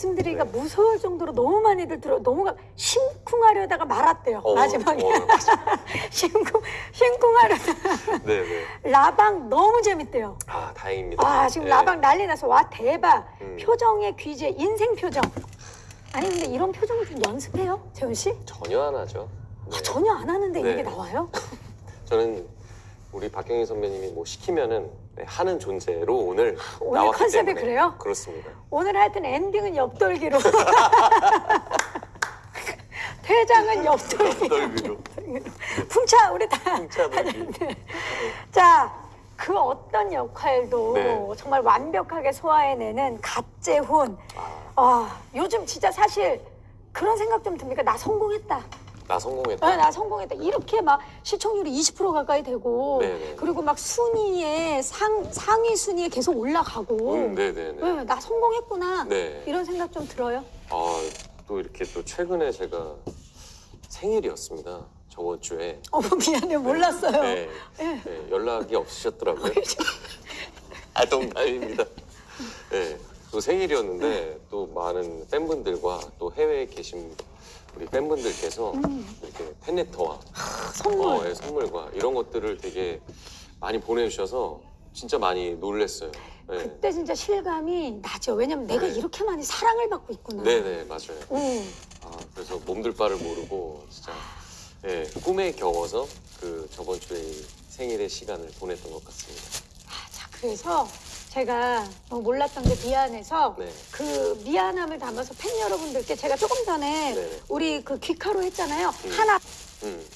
말씀드리기가 네. 무서울 정도로 너무 많이들 들어 너무 가- 심쿵하려다가 말았대요 어, 마지막에 어, 심쿵 심쿵하려다가 네네. 라방 너무 재밌대요. 아 다행입니다. 아 지금 네. 라방 난리 나서 와 대박 음. 표정의 귀재 인생 표정. 아니 근데 이런 표정을 좀 연습해요 재훈 씨? 전혀 안 하죠. 네. 아, 전혀 안 하는데 네. 이게 나와요? 저는 우리 박경희 선배님이 뭐 시키면은 네, 하는 존재로 오늘 오늘 나왔기 컨셉이 때문에 그래요? 그렇습니다. 오늘 하여튼 엔딩은 옆돌기로. 퇴장은 옆돌기. 떨기로 풍차 우리 다. 훔쳐들기. 자, 그 어떤 역할도 네. 정말 완벽하게 소화해내는 갓재훈. 아, 아, 요즘 진짜 사실 그런 생각 좀 듭니까? 나 성공했다. 나 성공했다. 아, 나 성공했다. 이렇게 막 시청률이 20% 가까이 되고 네네. 그리고 막 순위에 상, 상위 순위에 계속 올라가고 음, 네네네. 네, 나 성공했구나. 네. 이런 생각 좀 들어요. 아, 또 이렇게 또 최근에 제가 생일이었습니다. 저번 주에. 어머 미안해 몰랐어요. 네, 네. 네, 연락이 없으셨더라고요. 아, 농담입니다. 네, 또 생일이었는데 또 많은 팬분들과 또 해외에 계신 우리 팬분들께서 음. 이렇게 팬레터와 선물. 어, 예, 선물과 이런 것들을 되게 많이 보내주셔서 진짜 많이 놀랬어요. 네. 그때 진짜 실감이 나죠. 왜냐면 내가 네. 이렇게 많이 사랑을 받고 있구나. 네네 맞아요. 음. 아, 그래서 몸둘 바를 모르고 진짜 예, 꿈에 겨워서 그 저번 주에 이 생일의 시간을 보냈던 것 같습니다. 아, 자 그래서 제가 몰랐던 게 미안해서 네. 그 미안함을 담아서 팬 여러분들께 제가 조금 전에 네네. 우리 그 귀카로 했잖아요. 음. 하나 음,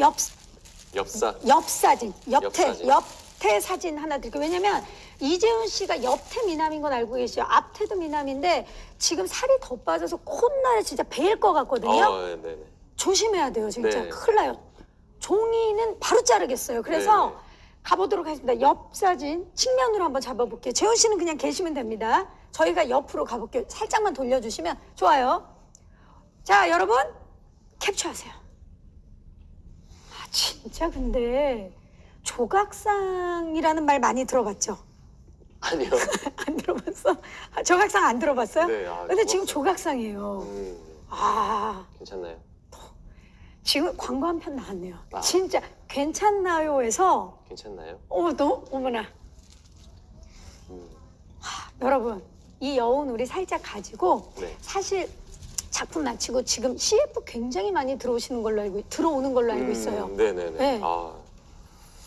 옆 엽사. 옆 사진, 옆태, 옆사진. 옆태 사진 하나 드릴게요. 왜냐면 이재훈 씨가 옆태 미남인 건 알고 계시죠? 앞태도 미남인데 지금 살이 더 빠져서 콧날에 진짜 베일 것 같거든요. 어, 네, 네. 조심해야 돼요, 진짜. 네. 큰일 나요. 종이는 바로 자르겠어요. 그래서 네. 가보도록 하겠습니다. 옆 사진 측면으로 한번 잡아볼게요. 재훈 씨는 그냥 계시면 됩니다. 저희가 옆으로 가볼게요. 살짝만 돌려주시면 좋아요. 자, 여러분 캡처하세요. 아, 진짜 근데 조각상이라는 말 많이 들어봤죠? 아니요. 안 들어봤어? 아, 조각상 안 들어봤어요? 네, 아, 근데 지금 조각상. 조각상이에요. 음, 아, 괜찮나요? 지금 광고 한 편 나왔네요. 아. 진짜 괜찮나요에서 괜찮나요? 어머 너 어머나 음, 여러분 이 여운 우리 살짝 가지고 네. 사실 작품 마치고 지금 CF 굉장히 많이 들어오시는 걸로 알고 들어오는 걸로 알고 있어요. 음, 네네네. 네. 아,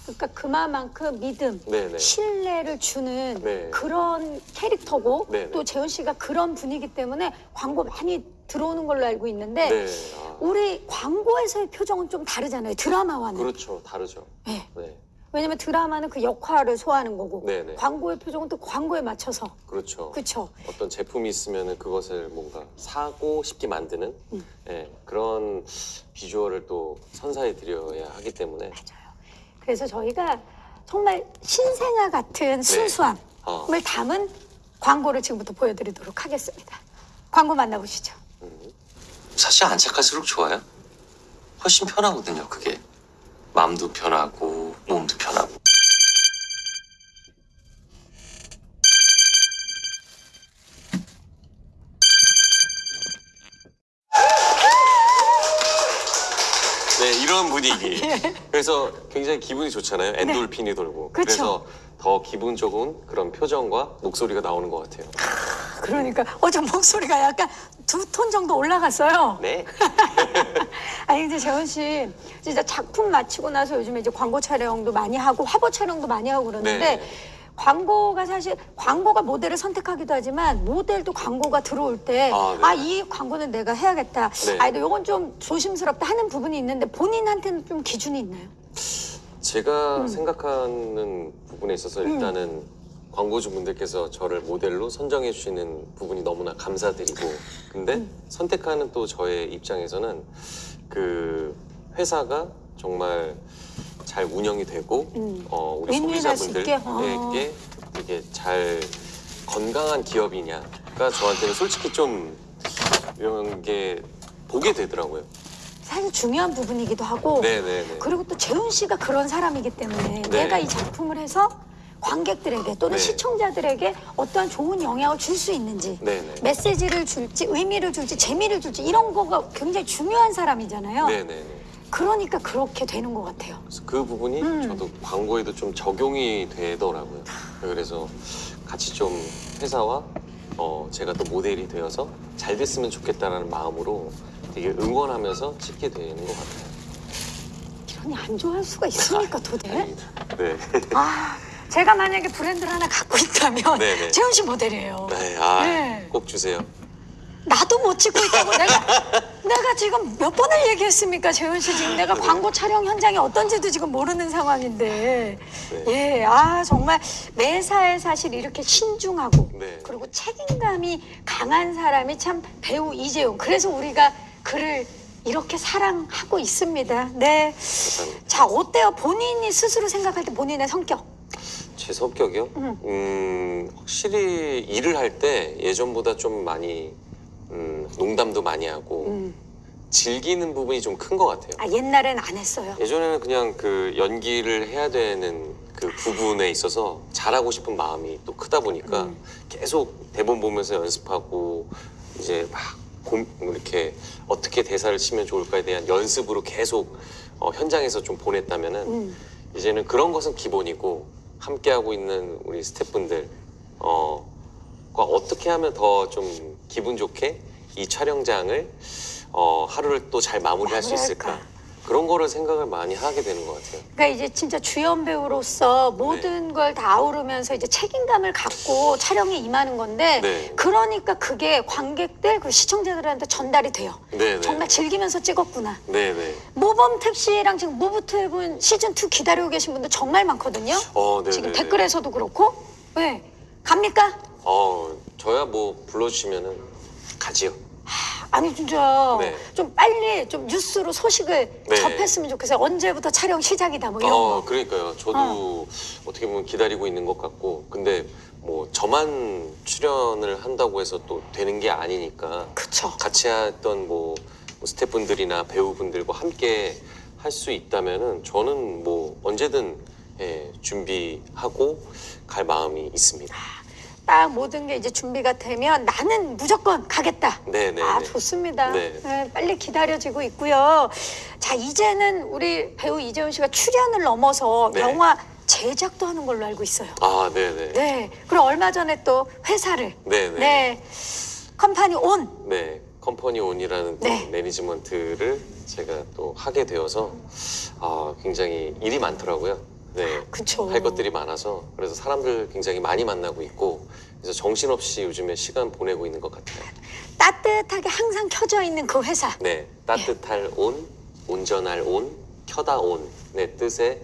그러니까 그만큼 믿음, 네네. 신뢰를 주는 네. 그런 캐릭터고 네네. 또 재훈 씨가 그런 분이기 때문에 광고 많이 들어오는 걸로 알고 있는데 네. 아, 우리 광고에서의 표정은 좀 다르잖아요. 드라마와는. 그렇죠. 다르죠. 네. 네. 왜냐면 드라마는 그 역할을 소화하는 거고 네네. 광고의 표정은 또 광고에 맞춰서 그렇죠. 그쵸 어떤 제품이 있으면 그것을 뭔가 사고 싶게 만드는 음. 예, 그런 비주얼을 또 선사해 드려야 하기 때문에 맞아요 그래서 저희가 정말 신생아 같은 순수함을 어, 담은 광고를 지금부터 보여드리도록 하겠습니다 광고 만나보시죠 음, 사실 안 착할수록 좋아요. 훨씬 편하거든요, 그게. 마음도 편하고, 몸도 편하고. 네 이런 분위기. 그래서 굉장히 기분이 좋잖아요. 엔돌핀이 돌고. 네. 그쵸. 래서 더 기분 좋은 그런 표정과 목소리가 나오는 것 같아요. 그러니까 어제 목소리가 약간 두 톤 정도 올라갔어요 네. 아니 근데 재원 씨 진짜 작품 마치고 나서 요즘에 이제 광고 촬영도 많이 하고 화보 촬영도 많이 하고 그러는데 네. 광고가 사실 광고가 모델을 선택하기도 하지만 모델도 광고가 들어올 때 아, 네. 아이 광고는 내가 해야겠다. 네. 아 이건 좀 조심스럽다 하는 부분이 있는데 본인한테는 좀 기준이 있나요? 제가 음. 생각하는 부분에 있어서 일단은 광고주분들께서 저를 모델로 선정해 주시는 부분이 너무나 감사드리고 근데 음. 선택하는 또 저의 입장에서는 그 회사가 정말 잘 운영이 되고 음. 어, 우리. 소비자분들에게 되게 잘 건강한 기업이냐가 저한테는 솔직히 좀 이런 게 보게 되더라고요. 사실 중요한 부분이기도 하고 네네네. 그리고 또 재훈 씨가 그런 사람이기 때문에 네. 내가 이 작품을 해서 관객들에게 또는 네. 시청자들에게 어떠한 좋은 영향을 줄 수 있는지 네 네. 메시지를 줄지 의미를 줄지 재미를 줄지 이런 거가 굉장히 중요한 사람이잖아요. 네네네. 그러니까 그렇게 되는 것 같아요. 그 부분이 음. 저도 광고에도 좀 적용이 되더라고요. 그래서 같이 좀 회사와 어, 제가 또 모델이 되어서 잘 됐으면 좋겠다라는 마음으로 되게 응원하면서 찍게 되는 것 같아요. 이런이 안 좋아할 수가 있습니까 도대? 네. 아 제가 만약에 브랜드를 하나 갖고 있다면 네네. 재훈 씨 모델이에요. 네, 아, 네. 꼭 주세요. 나도 못 찍고 있다고 내가 내가 지금 몇 번을 얘기했습니까 재훈 씨 지금 내가 네. 광고 촬영 현장이 어떤지도 지금 모르는 상황인데 네. 예아 정말 매사에 사실 이렇게 신중하고 네. 그리고 책임감이 강한 사람이 참 배우 이재용 그래서 우리가 그를 이렇게 사랑하고 있습니다 네 감사합니다. 자 어때요 본인이 스스로 생각할 때 본인의 성격 제 성격이요? 음. 음, 확실히 일을 할 때 예전보다 좀 많이 음, 농담도 많이 하고 음. 즐기는 부분이 좀 큰 것 같아요. 아 옛날엔 안 했어요 예전에는 그냥 그 연기를 해야 되는 그 부분에 있어서 잘하고 싶은 마음이 또 크다 보니까 음. 계속 대본 보면서 연습하고 이제 막 고, 이렇게 어떻게 대사를 치면 좋을까에 대한 연습으로 계속 어, 현장에서 좀 보냈다면은 음. 이제는 그런 것은 기본이고 함께하고 있는 우리 스태프분들 어, 과 어떻게 하면 더 좀 기분 좋게 이 촬영장을 어, 하루를 또 잘 마무리할 수 있을까. 그런 거를 생각을 많이 하게 되는 것 같아요. 그러니까 이제 진짜 주연 배우로서 모든 걸다 아우르면서 이제 책임감을 갖고 촬영에 임하는 건데 네. 그러니까 그게 관객들 그 시청자들한테 전달이 돼요. 네네. 정말 즐기면서 찍었구나. 네네. 모범 택시랑 지금 무브트앱은 시즌 2 기다리고 계신 분들 정말 많거든요. 어. 지금 댓글에서도 그렇고. 네. 갑니까? 어, 저야 뭐 불러주시면은 가지요. 아니 진짜 네. 좀 빨리 좀 뉴스로 소식을 네. 접했으면 좋겠어요. 언제부터 촬영 시작이다 뭐 이런 어, 거. 그러니까요. 저도 어. 떻게 보면 기다리고 있는 것 같고, 근데 뭐 저만 출연을 한다고 해서 또 되는 게 아니니까 그쵸. 같이 했던 뭐, 뭐 스태프분들이나 배우분들과 함께 할 수 있다면은 저는 뭐 언제든 예, 준비하고 갈 마음이 있습니다. 딱 모든 게 이제 준비가 되면 나는 무조건 가겠다. 네네. 아 좋습니다. 네. 네, 빨리 기다려지고 있고요. 자 이제는 우리 배우 이재훈 씨가 출연을 넘어서 네. 영화 제작도 하는 걸로 알고 있어요. 아, 네네. 네. 그리고 얼마 전에 또 회사를 네네. 네 컴퍼니 온 네, 컴퍼니 온이라는 또 네. 매니지먼트를 제가 또 하게 되어서 아, 굉장히 일이 많더라고요. 네. 그쵸. 할 것들이 많아서 그래서 사람들 굉장히 많이 만나고 있고 그래서 정신없이 요즘에 시간 보내고 있는 것 같아요. 따뜻하게 항상 켜져 있는 그 회사. 네, 따뜻할 온, 온전할 온, 켜다 on의 뜻의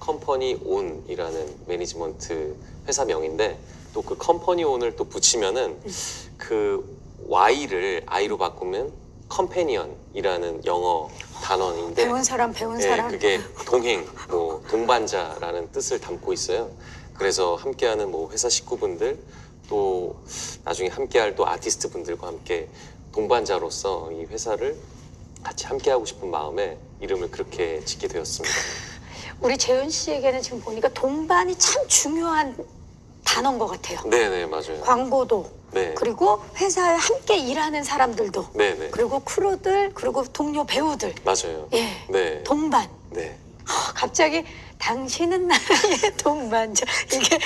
컴퍼니 온이라는 매니지먼트 회사명인데 또 그 컴퍼니 온을 또 붙이면은 그 Y를 I로 바꾸면 companion이라는 영어 단어인데 배운 사람 배운 네, 사람. 그게 동행, 뭐 동반자라는 뜻을 담고 있어요. 그래서 함께하는 뭐 회사 식구분들 또 나중에 함께할 또 아티스트 분들과 함께 동반자로서 이 회사를 같이 함께하고 싶은 마음에 이름을 그렇게 짓게 되었습니다. 우리 재훈 씨에게는 지금 보니까 동반이 참 중요한 단어인 것 같아요. 네네 맞아요. 광고도 네, 그리고 회사에 함께 일하는 사람들도 네네 그리고 크루들 그리고 동료 배우들 맞아요. 예 네, 동반 네. 아, 갑자기 당신은 나의 동반자 이게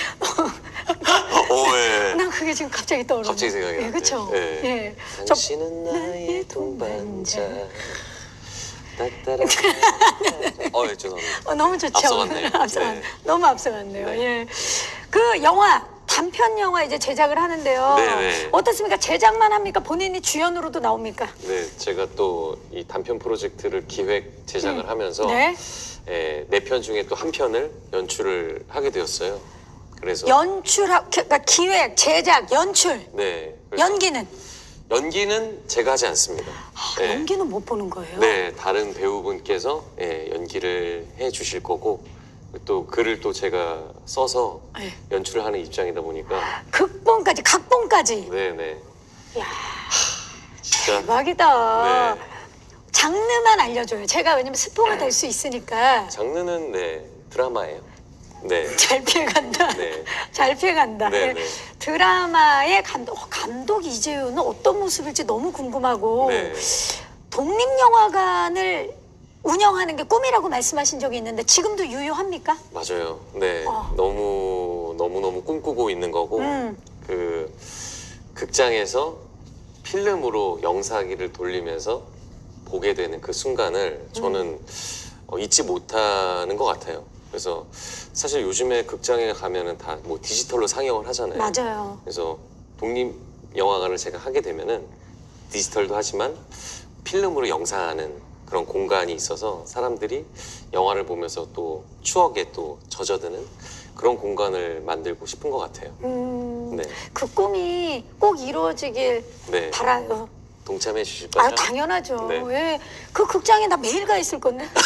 오, 예. 난 그게 지금 갑자기 떠오르네. 갑자기 생각이 예, 나네. 그렇죠. 예. 예. 저 당신은 나의 동반자. 따따라. 어, 예, 죄송합니다. 어, 너무 좋죠. 앞서갔네요. 앞서갔- 네. 너무 앞서갔네요. 네. 예. 그 영화 단편 영화 이제 제작을 하는데요. 네네. 어떻습니까? 제작만 합니까? 본인이 주연으로도 나옵니까? 네, 제가 또 이 단편 프로젝트를 기획 제작을 하면서 네. 예, 네편 중에 또 한 편을 연출을 하게 되었어요. 그래서 연출하 그러니까 기획, 제작, 연출, 네, 연기는 연기는 제가 하지 않습니다. 아, 네. 연기는 못 보는 거예요. 네, 다른 배우분께서 예, 연기를 해 주실 거고 또 글을 또 제가 써서 네. 연출을 하는 입장이다 보니까 극본까지, 각본까지. 네, 네. 야 진짜 대박이다. 네. 장르만 알려줘요. 제가 왜냐면 스포가 될 수 있으니까. 장르는 네, 드라마예요. 네. 잘 피해간다. 네. 잘 피해간다. 네, 네. 드라마의 감독, 어, 감독 이재훈은 어떤 모습일지 너무 궁금하고 네. 독립영화관을 운영하는 게 꿈이라고 말씀하신 적이 있는데 지금도 유효합니까? 맞아요. 네. 어. 너무 너무 너무 꿈꾸고 있는 거고 음. 그 극장에서 필름으로 영상기를 돌리면서 보게 되는 그 순간을 저는 어, 잊지 못하는 것 같아요. 그래서 사실 요즘에 극장에 가면은 다 뭐 디지털로 상영을 하잖아요. 맞아요. 그래서 독립 영화관을 제가 하게 되면은 디지털도 하지만 필름으로 영상하는 그런 공간이 있어서 사람들이 영화를 보면서 또 추억에 또 젖어드는 그런 공간을 만들고 싶은 것 같아요. 음, 네, 그 꿈이 꼭 이루어지길 네. 바라요. 동참해 주실 거죠? 아 당연하죠. 네. 예. 그 극장에 나 매일 가 있을 건데.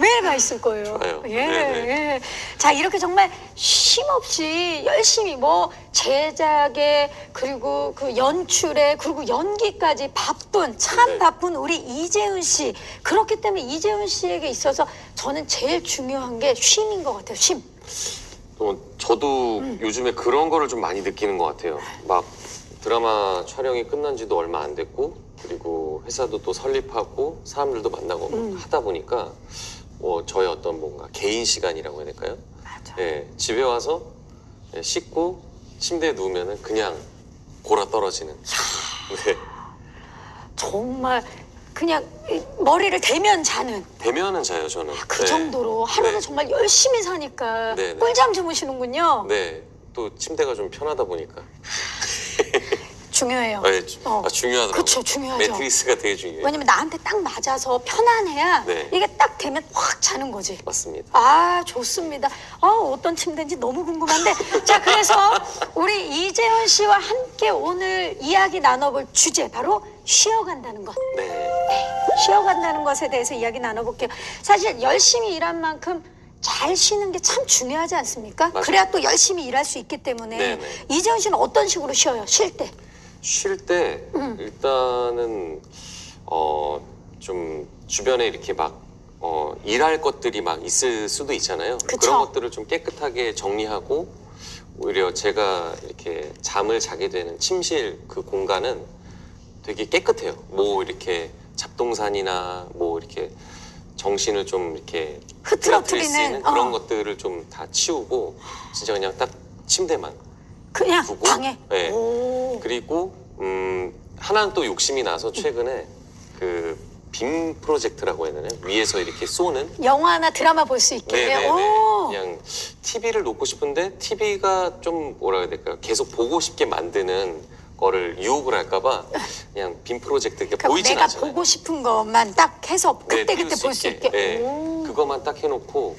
매일 가 있을 거예요. 좋아요. 예, 네, 네. 예. 자 이렇게 정말 쉼 없이 열심히 뭐 제작에 그리고 그 연출에 그리고 연기까지 바쁜 참 네. 바쁜 우리 이재훈 씨 그렇기 때문에 이재훈 씨에게 있어서 저는 제일 중요한 게 쉼인 것 같아요. 쉼. 또 저도 음. 요즘에 그런 거를 좀 많이 느끼는 것 같아요. 막 드라마 촬영이 끝난 지도 얼마 안 됐고 그리고 회사도 또 설립하고 사람들도 만나고 막 음. 하다 보니까 뭐 저의 어떤 뭔가 개인 시간이라고 해야 될까요? 맞아. 예, 집에 와서 예, 씻고 침대에 누우면은 그냥 골아 떨어지는. 네. 정말 그냥 이 머리를 대면 자는 대면은 자요 저는. 그 네. 정도로 하루를 네. 정말 열심히 사니까 네, 네. 꿀잠 주무시는군요. 네. 또 침대가 좀 편하다 보니까. 중요해요. 주- 어. 아, 중요하더라고요. 그쵸, 중요하죠. 매트리스가 되게 중요해요. 왜냐면 나한테 딱 맞아서 편안해야 네. 이게 딱 되면 확 자는 거지. 맞습니다. 아 좋습니다. 아 어떤 침대인지 너무 궁금한데 자 그래서 우리 이재훈 씨와 함께 오늘 이야기 나눠볼 주제 바로 쉬어간다는 것. 네. 네, 쉬어간다는 것에 대해서 이야기 나눠볼게요. 사실 열심히 일한 만큼 잘 쉬는 게 참 중요하지 않습니까? 맞아요. 그래야 또 열심히 일할 수 있기 때문에 네네. 이재훈 씨는 어떤 식으로 쉬어요? 쉴 때? 쉴때 음. 일단은 어 좀 주변에 이렇게 막 어, 일할 것들이 막 있을 수도 있잖아요. 그쵸. 런 것들을 좀 깨끗하게 정리하고 오히려 제가 이렇게 잠을 자게 되는 침실 그 공간은 되게 깨끗해요. 뭐 이렇게 잡동산이나 뭐 이렇게 정신을 좀 이렇게 흐트러뜨리는, 수 있는 그런 어. 것들을 좀 다 치우고 진짜 그냥 딱 침대만 그냥 두고? 방에. 네. 오. 그리고 음 하나는 또 욕심이 나서 최근에 그 빔 프로젝트라고 해야 되나요? 위에서 이렇게 쏘는 영화나 드라마 볼 수 있게. 네네네 오. 그냥 TV를 놓고 싶은데 TV가 좀 뭐라 해야 될까요? 계속 보고 싶게 만드는 거를 유혹을 할까봐 그냥 빔 프로젝트 이렇게 그러니까 보이진 내가 않잖아요. 보고 싶은 것만 딱 해서 네, 그때 띄울 그때 볼 수 있게. 네, 오. 그거만 딱 해놓고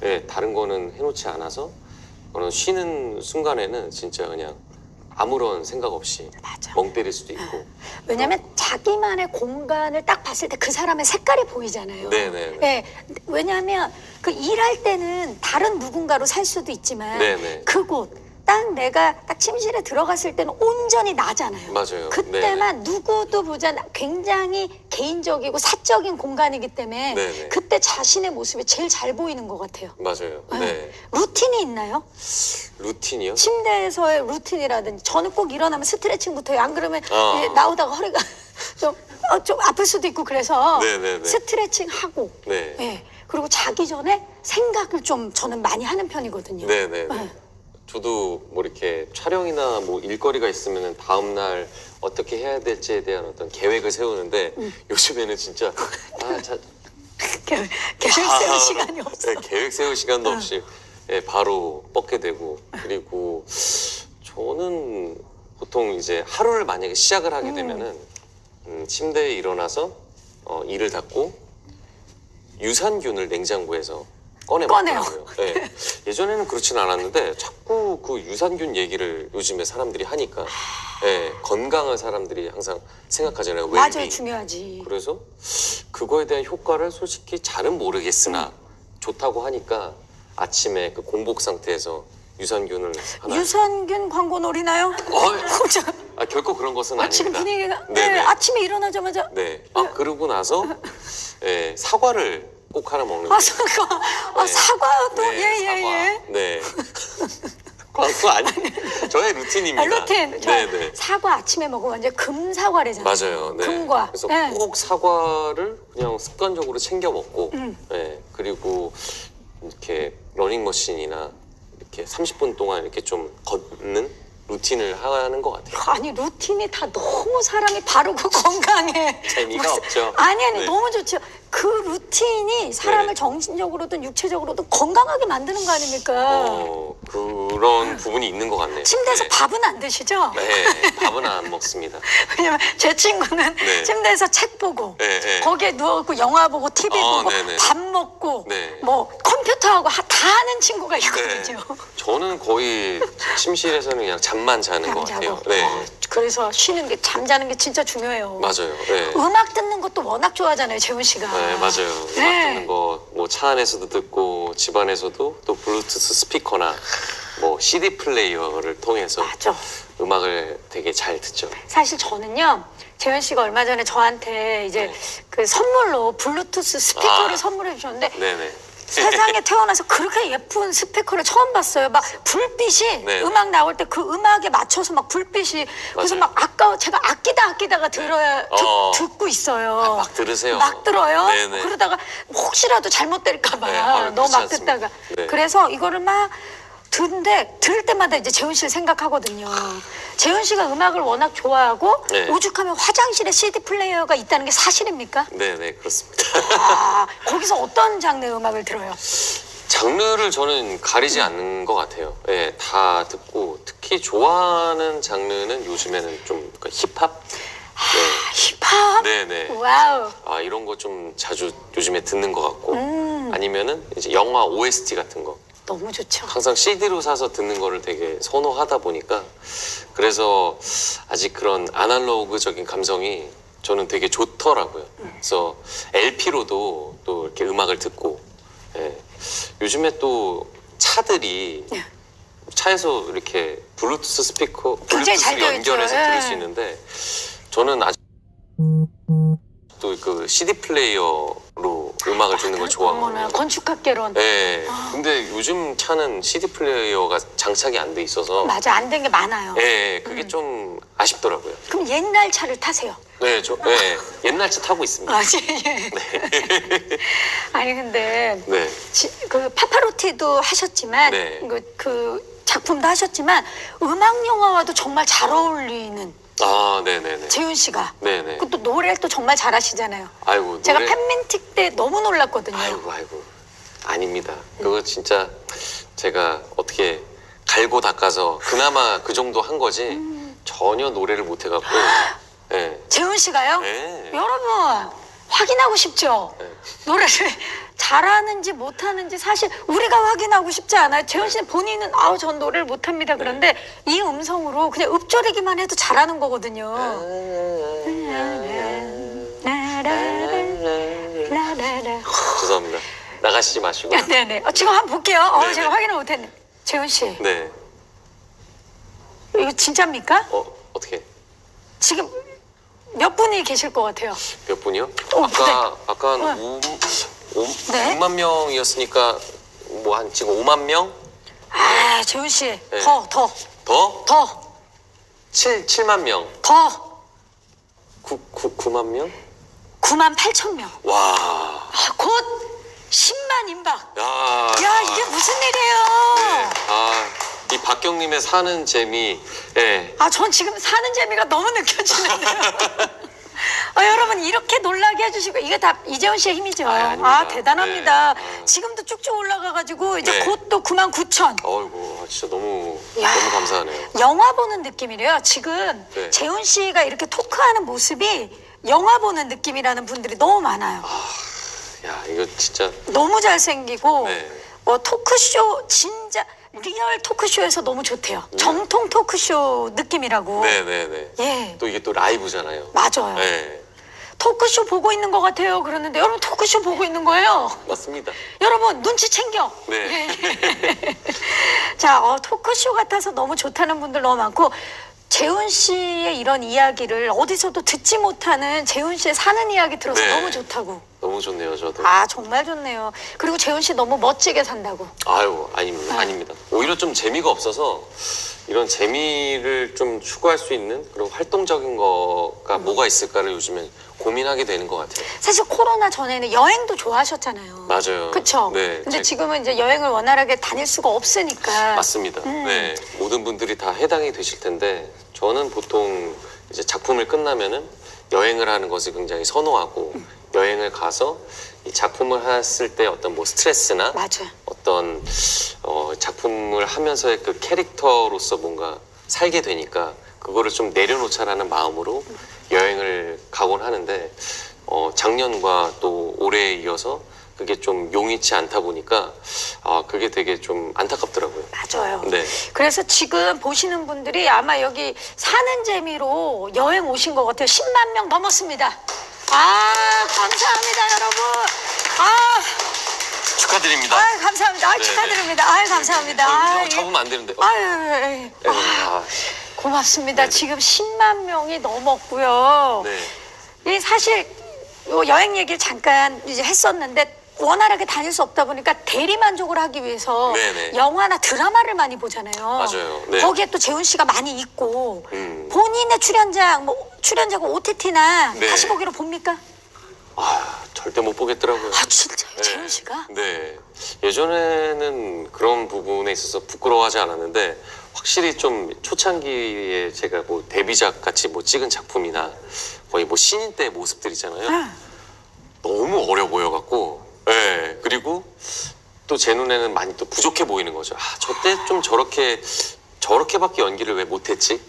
네, 다른 거는 해놓지 않아서 그런 쉬는 순간에는 진짜 그냥 아무런 생각 없이 맞아. 멍 때릴 수도 있고 왜냐면 자기만의 공간을 딱 봤을 때 그 사람의 색깔이 보이잖아요. 네네네. 네, 왜냐하면 그 일할 때는 다른 누군가로 살 수도 있지만 네네. 그곳 딱 내가 딱 침실에 들어갔을 때는 온전히 나잖아요. 맞아요. 그때만 누구도 않 굉장히 개인적이고 사적인 공간이기 때문에 네네. 그때 자신의 모습이 제일 잘 보이는 것 같아요. 맞아요. 네. 네. 루틴이 있나요? 루틴이요? 침대에서의 루틴이라든지 저는 꼭 일어나면 스트레칭부터 해요. 안 그러면 아. 예, 나오다가 허리가 좀, 어, 좀 아플 수도 있고 그래서 네네네. 스트레칭 하고 네. 예. 그리고 자기 전에 생각을 좀 저는 많이 하는 편이거든요. 네네. 네. 저도 뭐 이렇게 촬영이나 뭐 일거리가 있으면 다음 날 어떻게 해야 될지에 대한 어떤 계획을 세우는데 음. 요즘에는 진짜 아, 자, 계획, 계획 세울 아, 시간이 없어. 네, 계획 세울 시간도 없이 예, 바로 뻗게 되고 그리고 저는 보통 이제 하루를 만약에 시작을 하게 되면은 음, 침대에 일어나서 어, 이를 닫고 유산균을 냉장고에서 꺼내 꺼내요. 예. 예전에는 그렇진 않았는데 자꾸 그 유산균 얘기를 요즘에 사람들이 하니까 예, 건강한 사람들이 항상 생각하잖아요. 맞아요. 중요하지. 그래서 그거에 대한 효과를 솔직히 잘은 모르겠으나 좋다고 하니까 아침에 그 공복 상태에서 유산균을 하나 유산균 광고 노리나요? 어이. 혹시 아, 결코 그런 것은 아침 아닙니다. 분위기가 네네. 네, 아침에 일어나자마자 네. 아 그러고 나서 예, 사과를 꼭 하나 먹는데. 아 사과. 아 네. 사과도 네, 예예 예, 사과. 예. 네. 광고 아니 저의 루틴입니다. 아, 루틴. 저 네, 네. 사과 아침에 먹으면 완전 금사과래잖아요. 맞아요. 네. 금과. 그래서 네. 꼭 사과를 그냥 습관적으로 챙겨 먹고, 음. 네. 그리고 이렇게 러닝머신이나 이렇게 30분 동안 이렇게 좀 걷는 루틴을 하는 것 같아요. 아니 루틴이 다 너무 사람이 바르고 건강해. 재미가 없죠. 아니 아니 네. 너무 좋죠. 그 루틴이 사람을 네. 정신적으로든 육체적으로든 건강하게 만드는 거 아닙니까? 어, 그런 부분이 있는 것 같네요. 침대에서 네. 밥은 안 드시죠? 네, 밥은 안 먹습니다. 왜냐면 제 친구는 네. 침대에서 책 보고 네, 네. 거기에 누워있고 영화 보고 TV 어, 보고 네네. 밥 먹고 네. 뭐 컴퓨터하고 하- 다 하는 친구가 있거든요. 저는 거의 침실에서는 그냥 잠만 자는 것 같아요. 네, 어, 그래서 쉬는 게 잠자는 게 진짜 중요해요. 맞아요. 네. 음악 듣는 것도 워낙 좋아하잖아요, 재훈 씨가. 네, 맞아요. 음악 네. 듣는 거, 뭐 차 안에서도 듣고, 집 안에서도 또 블루투스 스피커나 뭐 CD 플레이어를 통해서 맞아. 음악을 되게 잘 듣죠. 사실 저는요, 재훈 씨가 얼마 전에 저한테 이제 네. 그 선물로 블루투스 스피커를 아. 선물해 주셨는데 네네. 세상에 태어나서 그렇게 예쁜 스피커를 처음 봤어요. 막 불빛이 네. 음악 나올 때 그 음악에 맞춰서 막 불빛이 그래서 맞아요. 막 아까워 제가 아끼다 아끼다가 들어야 듣, 어. 듣고 있어요. 막 들으세요. 막 들어요. 네네. 그러다가 혹시라도 잘못될까 봐 네, 아유, 너무 막 듣다가. 네. 그래서 이거를 막 듣는데 들을 때마다 이제 재훈 씨를 생각하거든요. 재훈 씨가 음악을 워낙 좋아하고 네. 오죽하면 화장실에 CD 플레이어가 있다는 게 사실입니까? 네네, 그렇습니다. 아, 거기서 어떤 장르의 음악을 들어요? 장르를 저는 가리지 않는 것 같아요. 예, 다 듣고 특히 좋아하는 장르는 요즘에는 좀 그러니까 힙합. 힙합? 네, 네. 와우. 아 이런 거 좀 자주 요즘에 듣는 것 같고 음. 아니면은 이제 영화 OST 같은 거 너무 좋죠. 항상 CD로 사서 듣는 거를 되게 선호하다 보니까 그래서 아직 그런 아날로그적인 감성이 저는 되게 좋더라고요. 그래서 LP로도 또 이렇게 음악을 듣고 예. 요즘에 또 차들이 네. 차에서 이렇게 블루투스 스피커 되어 연결해서. 들을 예. 수 있는데 저는 아직 또그 CD 플레이어로 음악을 듣는 걸 좋아하거든요. 건축학개론. 네. 근데 요즘 차는 CD 플레이어가 장착이 안 돼 있어서 맞아 안 된 게 많아요. 예, 음. 그게 좀 아쉽더라고요. 그럼 옛날 차를 타세요. 네, 저 네, 옛날 차 타고 있습니다. 아, 예. 아니 근데 네. 지- 그 파파로티도 하셨지만 네. 그, 그 작품도 하셨지만 음악 영화와도 정말 잘 어울리는 아, 네, 네, 네. 재윤 씨가 네, 네. 그것도 노래를 또 정말 잘하시잖아요. 아이고, 제가 노래- 팬민틱 때 너무 놀랐거든요. 아이고, 아이고. 아닙니다. 그거 진짜 제가 어떻게 갈고 닦아서 그나마 그 정도 한 거지 음. 전혀 노래를 못 해갖고. 네. 재훈 씨가요? 네. 여러분 확인하고 싶죠? 네. 노래를 잘하는지 못하는지 사실 우리가 확인하고 싶지 않아요. 재훈 씨는 본인은 아우 전 노래를 못합니다. 그런데 이 음성으로 그냥 읍조리기만 해도 잘하는 거거든요. 라라라. 죄송합니다. 나가시지 마시고. 네네. 어, 지금 한번 볼게요. 어, 네네. 제가 확인을 못했네. 재훈 씨, 네. 이거 진짜입니까? 어, 어떻게? 지금 몇 분이 계실 것 같아요? 몇 분이요? 어, 아까 아까 한 네. 5, 5, 네. 6만 명이었으니까 뭐 한 지금 5만 명? 아, 재훈 씨, 네. 더, 더, 더? 더, 7, 7만 명. 더. 9, 9, 9만 명? 9만 8천 명. 와. 아, 곧 10만 임박. 야. 야, 이게 무슨 일이에요? 네. 아, 이 박경님의 사는 재미. 예. 아, 전 지금 사는 재미가 너무 느껴지는데요. 아, 여러분 이렇게 놀라게 해주시고 이게 다 이재훈 씨의 힘이죠. 아, 아닙니다. 대단합니다. 네. 아. 지금도 쭉쭉 올라가가지고 이제 네. 곧또 9만 9천. 어이구, 아, 진짜 너무 야. 너무 감사하네요. 영화 보는 느낌이래요. 지금 네. 재훈 씨가 이렇게 토크하는 모습이 영화 보는 느낌이라는 분들이 너무 많아요. 야, 이거 진짜 너무 잘생기고 네. 뭐 토크쇼 진짜 real 토크쇼에서 너무 좋대요. 정통 토크쇼 느낌이라고. 네, 네, 네. 예, 또 이게 또 라이브잖아요. 맞아요. 네. 토크쇼 보고 있는 것 같아요. 그러는데 여러분 토크쇼 보고 있는 거예요. 맞습니다. 여러분 눈치 챙겨. 네. 자, 어, 토크쇼 같아서 너무 좋다는 분들 너무 많고 재훈 씨의 이런 이야기를 어디서도 듣지 못하는 재훈 씨의 사는 이야기 들어서 네. 너무 좋다고. 너무 좋네요, 저도. 아 정말 좋네요. 그리고 재훈 씨 너무 멋지게 산다고. 아유, 아닙니다. 아닙니다. 오히려 좀 재미가 없어서 이런 재미를 좀 추구할 수 있는 그런 활동적인 거가 뭐가 있을까를 요즘에 고민하게 되는 것 같아요. 사실 코로나 전에는 여행도 좋아하셨잖아요. 맞아요. 그쵸? 네, 근데 제- 지금은 이제 여행을 원활하게 다닐 수가 없으니까. 맞습니다. 음. 네, 모든 분들이 다 해당이 되실 텐데 저는 보통 이제 작품을 끝나면은 여행을 하는 것을 굉장히 선호하고 음. 여행을 가서 이 작품을 했을 때 어떤 뭐 스트레스나 맞아. 어떤 어, 작품을 하면서의 그 캐릭터로서 뭔가 살게 되니까 그거를 좀 내려놓자라는 마음으로 여행을 가곤 하는데 어, 작년과 또 올해에 이어서 그게 좀 용이치 않다 보니까 아 그게 되게 좀 안타깝더라고요. 맞아요. 네. 그래서 지금 보시는 분들이 아마 여기 사는 재미로 여행 오신 것 같아요. 10만 명 넘었습니다. 아, 감사합니다, 여러분. 아, 축하드립니다. 아 감사합니다. 아, 네, 축하드립니다. 아, 감사합니다. 아, 어, 예. 잡으면 안 되는데. 어, 아유, 예, 예. 네, 아, 고맙습니다. 네네. 지금 10만 명이 넘었고요. 네. 이 사실 요 여행 얘기를 잠깐 이제 했었는데 원활하게 다닐 수 없다 보니까 대리 만족을 하기 위해서 네네. 영화나 드라마를 많이 보잖아요. 맞아요. 네. 거기에 또 재훈 씨가 많이 있고 음. 본인의 출연작 뭐 출연작 OTT나 네. 다시 보기로 봅니까? 아 절대 못 보겠더라고요. 아 진짜요, 네. 재훈 씨가? 네. 예전에는 그런 부분에 있어서 부끄러워하지 않았는데 확실히 좀 초창기에 제가 뭐 데뷔작 같이 뭐 찍은 작품이나 거의 뭐 신인 때 모습들이잖아요. 아, 너무 어려 보여갖고, 예. 그리고 또 제 눈에는 많이 또 부족해 보이는 거죠. 아, 저때 좀 저렇게 저렇게밖에 연기를 왜 못했지?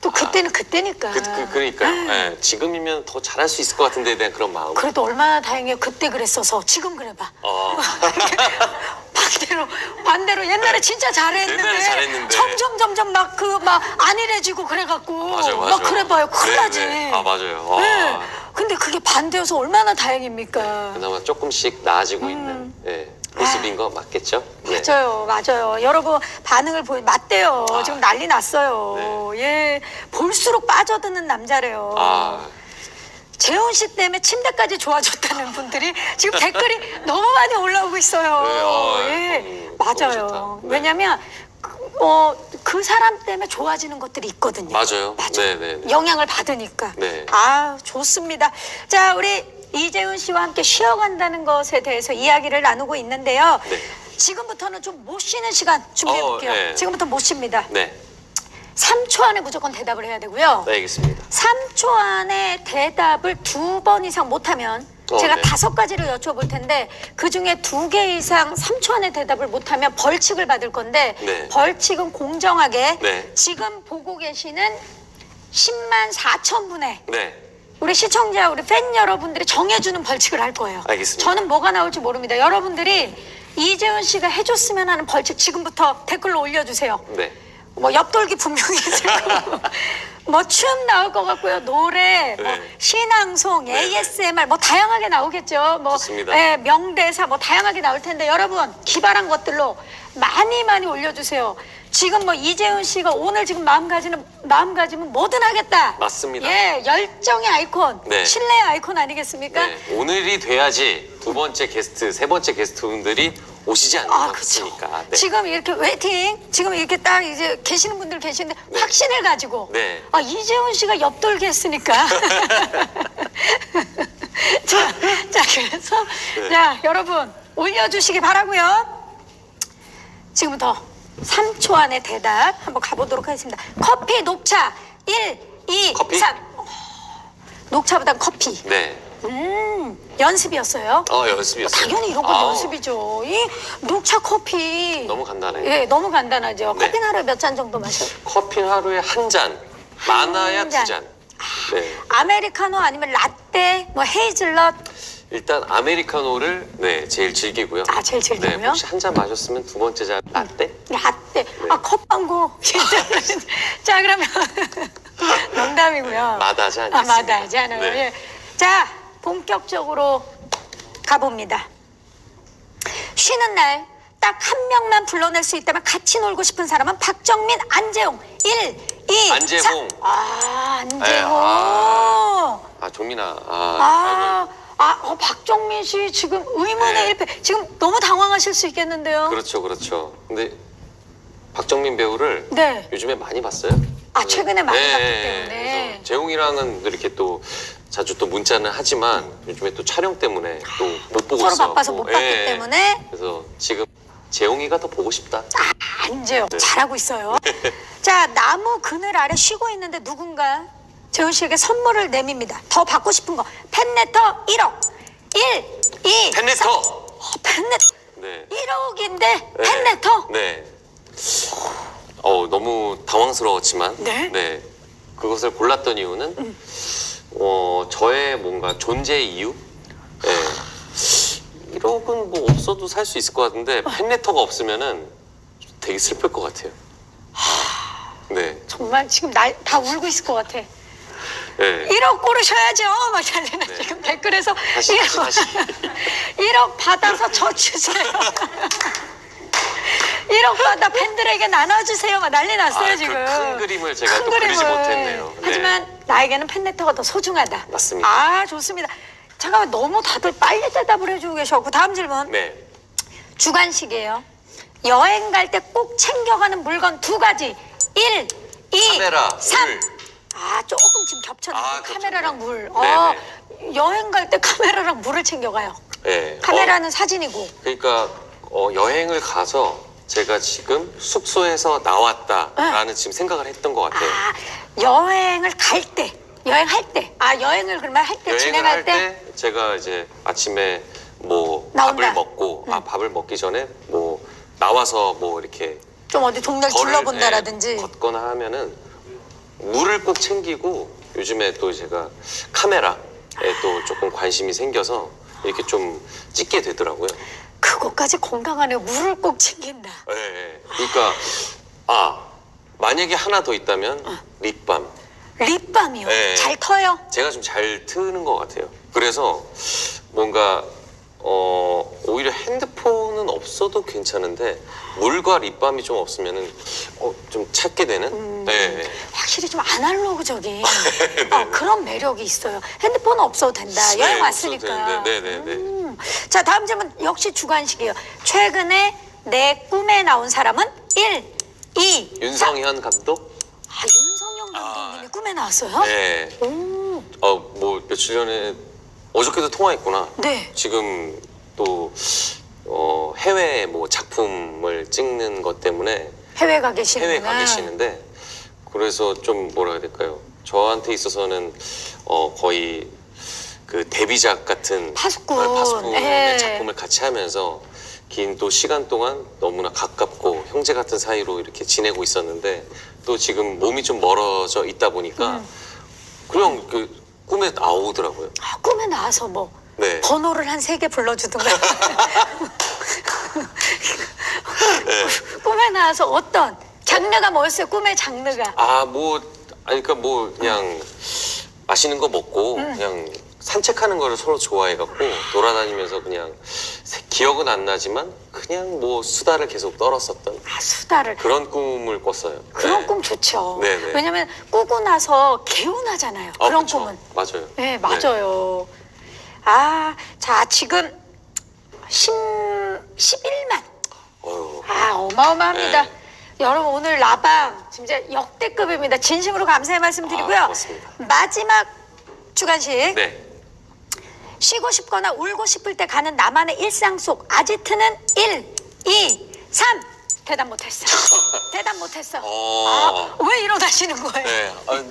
또 그때는 그때니까. 그, 그 그러니까요. 예. 지금이면 더 잘할 수 있을 것 같은데에 대한 그런 마음. 그래도 얼마나 다행이에요. 그때 그랬어서 지금 그래봐. 어. 반대로 반대로 옛날에 진짜 잘했는데, 옛날에 잘했는데. 점점 점점 막 그 막 안일해지고 그래갖고 맞아요, 맞아요. 막 그래봐요 큰일 네, 나지. 네. 아 맞아요. 아, 네. 근데 그게 반대여서 얼마나 다행입니까? 그나마 조금씩 나아지고 있는 예, 모습인 거 맞겠죠? 네. 음. 맞아요, 맞아요. 여러분 반응을 보이 맞대요. 아. 지금 난리 났어요. 예, 볼수록 빠져드는 남자래요. 아, 재훈 씨 때문에 침대까지 좋아졌다는 분들이 지금 댓글이 너무 많이 올라오고 있어요. 네, 어, 예, 너무, 맞아요. 네. 왜냐면 그, 어, 그 사람 때문에 좋아지는 것들이 있거든요. 맞아요. 맞아요. 네, 네, 네. 영향을 받으니까. 네. 아, 좋습니다. 자, 우리 이재훈 씨와 함께 쉬어간다는 것에 대해서 이야기를 나누고 있는데요. 네. 지금부터는 좀 못 쉬는 시간 준비해 볼게요. 어, 네. 지금부터 못 쉽니다. 네, 3초 안에 무조건 대답을 해야 되고요. 네, 알겠습니다. 3초 안에 대답을 두 번 이상 못하면 어, 제가 네. 다섯 가지를 여쭤볼 텐데 그 중에 두 개 이상 3초 안에 대답을 못하면 벌칙을 받을 건데 네. 벌칙은 공정하게 네. 지금 보고 계시는 10만 4천 분의 네, 우리 시청자, 우리 팬 여러분들이 정해주는 벌칙을 할 거예요. 알겠습니다. 저는 뭐가 나올지 모릅니다. 여러분들이 이재훈 씨가 해줬으면 하는 벌칙 지금부터 댓글로 올려주세요. 네. 뭐 옆돌기 분명히 있을 거고 뭐 춤 나올 것 같고요 노래 뭐 네. 신앙송 네, 네. ASMR 뭐 다양하게 나오겠죠 뭐. 예, 명대사 뭐 다양하게 나올 텐데 여러분 기발한 것들로 많이 많이 올려주세요 지금 뭐 이재훈 씨가 오늘 지금 마음가짐은 마음가짐은 뭐든 하겠다 맞습니다. 예 열정의 아이콘 네. 신뢰의 아이콘 아니겠습니까 네. 오늘 잘 돼야지 두 번째 게스트, 세 번째 게스트분들이 오시지 않는 아. 같으니까. 네. 지금 이렇게 waiting, 지금 이렇게 딱 이제 계시는 분들 계시는데 네. 확신을 가지고 네. 아 이재훈 씨가 옆돌기 했으니까 자, 자 그래서 네. 자 여러분 올려주시기 바라고요. 지금부터 3초 안에 대답 한번 가보도록 하겠습니다. 커피, 녹차 1, 2, 커피? 3 녹차보단 커피. 네. 음 연습이었어요. 어, 연습이었어요. 당연히 이런 건 아우, 연습이죠. 이 녹차 커피. 너무 간단해요. 예, 너무 간단하죠. 네. 커피는 하루에 몇 잔 정도 마셔요? 커피 하루에 한 잔, 많아야 잔. 두 잔. 네. 아메리카노 아니면 라떼, 뭐 헤이즐넛. 일단 아메리카노를 네 제일 즐기고요. 아, 제일 즐기고요? 네, 혹시 한 잔 마셨으면 두 번째 잔 라떼? 라떼. 아, 컵방구. 자, 그러면 농담이고요. 마다하지 아, 않아요. 네. 예. 자, 본격적으로 가봅니다. 쉬는 날 딱 한 명만 불러낼 수 있다면 같이 놀고 싶은 사람은 박정민, 안재용. 1, 이, 안재홍. 삼. 아, 안재홍. 네, 아. 아 종민아. 아, 아, 아, 어, 박정민 씨 지금 의문의 네. 일패. 지금 너무 당황하실 수 있겠는데요. 그렇죠, 그렇죠. 근데 박정민 배우를 네. 요즘에 많이 봤어요? 아, 최근에 많이 네, 봤기 네. 때문에. 재홍이랑은 이렇게 또 자주 또 문자는 하지만 요즘에 또 촬영 때문에 또 못 보고 서로 있어요. 바빠서 못 봤기 때문에 그래서 지금 재홍이가 더 보고 싶다. 안재요. 네. 잘하고 있어요. 자, 나무 그늘 아래 쉬고 있는데 누군가 재훈 씨에게 선물을 내밉니다. 더 받고 싶은 거. 팬레터 1억. 1, 2, 팬레터. 어, 팬레 네. 1억인데 네. 팬레터? 네. 어 너무 당황스러웠지만 네? 그것을 골랐던 이유는 어 저의 뭔가 존재 이유. 네. 1억은 뭐 없어도 살 수 있을 것 같은데 팬레터가 없으면은 되게 슬플 것 같아요. 네. 정말 지금 날다 울고 있을 것 같아. 네. 1억 고르셔야죠. 막 달리는 네. 지금 댓글에서 다시, 다시, 1억, 다시. 1억 받아서 저 주세요. 1억 받아 팬들에게 나눠주세요. 막 난리 났어요 아, 그 지금. 큰 그림을 제가 큰 또 그리지 그림을. 못했네요. 네. 하지만 나에게는 팬레터가 더 소중하다. 맞습니다. 아 좋습니다. 잠깐만 너무 다들 빨리 대답을 해주고 계셔갖고 다음 질문. 네. 주관식이에요. 여행 갈 때 꼭 챙겨가는 물건 두 가지. 1, 2, 카메라, 3. 물. 아, 조금 지금 겹쳤는데. 아, 겹쳤네. 카메라랑 물. 네, 어, 여행 갈 때 카메라랑 물을 챙겨가요. 네. 카메라는 사진이고. 그러니까 어, 여행을 가서 제가 지금 숙소에서 나왔다라는 지금 생각을 했던 것 같아요. 아, 여행을 갈 때. 여행할 때. 아, 여행을 그러면 할 때, 여행을 진행할 할 때. 때 제가 이제 아침에 뭐 나온다. 밥을 먹고 아 밥을 먹기 전에 뭐 나와서 뭐 이렇게 좀 어디 동네를 걸을, 둘러본다라든지. 예, 걷거나 하면은 물을 꼭 챙기고 요즘에 또 제가 카메라에 또 조금 관심이 생겨서 이렇게 좀 찍게 되더라고요. 그것까지 건강하네. 물을 꼭 챙긴다. 예, 예. 그러니까 아 만약에 하나 더 있다면 립밤. 립밤이요. 네. 잘 터요. 제가 좀 잘 트는 것 같아요. 그래서 뭔가 어 오히려 핸드폰은 없어도 괜찮은데 물과 립밤이 좀 없으면은 어, 좀 찾게 되는. 음. 네, 네. 확실히 좀 아날로그적인 어, 그런 매력이 있어요. 핸드폰은 없어도 된다. 여행 네, 왔으니까. 되는데, 네, 네, 네. 음. 자 다음 질문 역시 주관식이에요. 최근에 내 꿈에 나온 사람은 1, 2, 3. 윤성현 감독. 아 윤성영 감독님이 아. 꿈에 나왔어요? 네. 오, 어뭐 며칠 전에 어저께도 통화했구나. 네. 지금 또 어, 해외 뭐 작품을 찍는 것 때문에 해외 가 계시는구나. 해외 가 계시는데 그래서 좀 뭐라 해야 될까요? 저한테 있어서는 어 거의 그 데뷔작 같은 파수꾼. 어, 파수꾼의 예. 작품을 같이 하면서 긴 또 시간 동안 너무나 가깝고 형제 같은 사이로 이렇게 지내고 있었는데 또 지금 몸이 좀 멀어져 있다 보니까 음. 그냥 그 꿈에 나오더라고요. 아, 꿈에 나와서 뭐 네. 번호를 한 세 개 불러주든가. 네. 꿈에 나와서 어떤 장르가 뭐였어요? 꿈의 장르가. 아 뭐 아니 그러니까 뭐 그냥 맛있는 거 먹고 음. 그냥 산책하는 거를 서로 좋아해갖고 돌아다니면서 그냥 세- 기억은 안 나지만 그냥 뭐 수다를 계속 떨었었던 아, 수다를. 그런 꿈을 꿨어요. 그런 네. 꿈 좋죠. 네, 네. 왜냐면 꾸고 나서 개운하잖아요. 아, 그런 그쵸. 꿈은. 맞아요. 네, 맞아요. 아, 자, 지금 10, 11만. 어휴. 아, 어마어마합니다. 네. 여러분, 오늘 라방 진짜 역대급입니다. 진심으로 감사의 말씀 드리고요. 아. 마지막 주간식. 네. 쉬고 싶거나 울고 싶을 때 가는 나만의 일상 속 아지트는 1, 2, 3. 대답 못했어. 대답 못했어. 어. 아, 왜 일어나시는 거예요? 네. 아,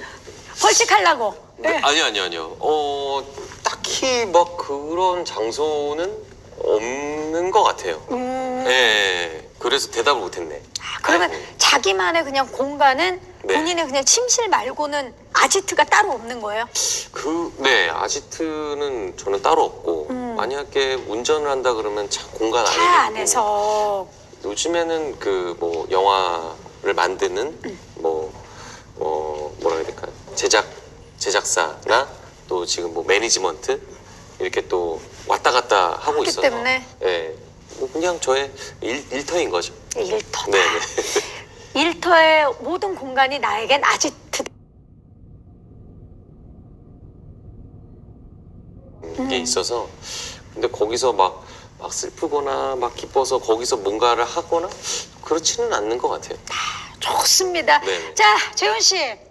벌칙하려고. 네. 아니요, 아니요, 아니요. 어, 딱히 막 그런 장소는 없는 것 같아요. 음, 네. 그래서 대답을 못했네. 아, 그러면 아이고. 자기만의 그냥 공간은 네. 본인의 그냥 침실 말고는 아지트가 따로 없는 거예요? 그, 네, 아지트는 저는 따로 없고, 음. 만약에 운전을 한다 그러면 차 공간 안에. 안에서. 요즘에는 그 뭐 영화를 만드는 음. 뭐, 어, 뭐라 해야 될까요? 제작, 제작사나 또 지금 뭐 매니지먼트 이렇게 또 왔다 갔다 하고 있어서. 때문에. 예. 뭐 그냥 저의 일, 일터인 거죠. 일터다. 네 네. 일터의 모든 공간이 나에겐 아지트. 음. 게 있어서 근데 거기서 막, 막 슬프거나 막 기뻐서 거기서 뭔가를 하거나 그렇지는 않는 것 같아요. 좋습니다. 네네. 자, 재훈 씨.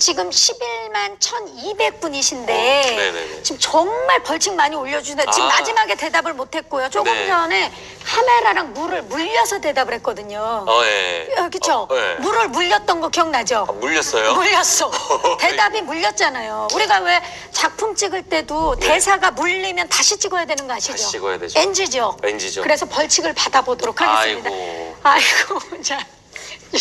지금 11만 1,200분이신데 어, 네네네. 지금 정말 벌칙 많이 올려주는데 지금 아. 마지막에 대답을 못했고요. 조금 네. 전에 카메라랑 물을 물려서 대답을 했거든요. 어, 예. 어, 그쵸? 어, 예. 물을 물렸던 거 기억나죠? 아, 물렸어요? 물렸어. 대답이 물렸잖아요. 우리가 왜 작품 찍을 때도 대사가 물리면 다시 찍어야 되는 거 아시죠? 네. 다시 찍어야 되죠. NG죠. NG 죠. 그래서 벌칙을 받아보도록 하겠습니다. 아이고. 아이고, 자.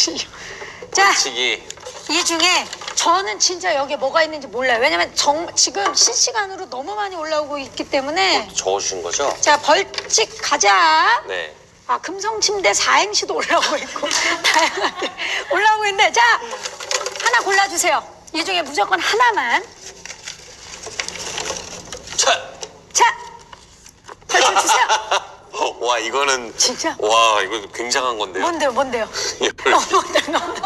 자, 벌칙이 이 중에 저는 진짜 여기에 뭐가 있는지 몰라요. 왜냐면 정, 지금 실시간으로 너무 많이 올라오고 있기 때문에. 적어주신 거죠? 자, 벌칙 가자. 네. 아, 금성침대 4행시도 올라오고 있고, 다양하게 올라오고 있는데, 자, 하나 골라주세요. 이 중에 무조건 하나만. 차! 자, 펼쳐주세요. 와 이거는 진짜? 와 이거 굉장한 건데요. 뭔데요, 뭔데요? 예, 어, 뭔데, 뭔데.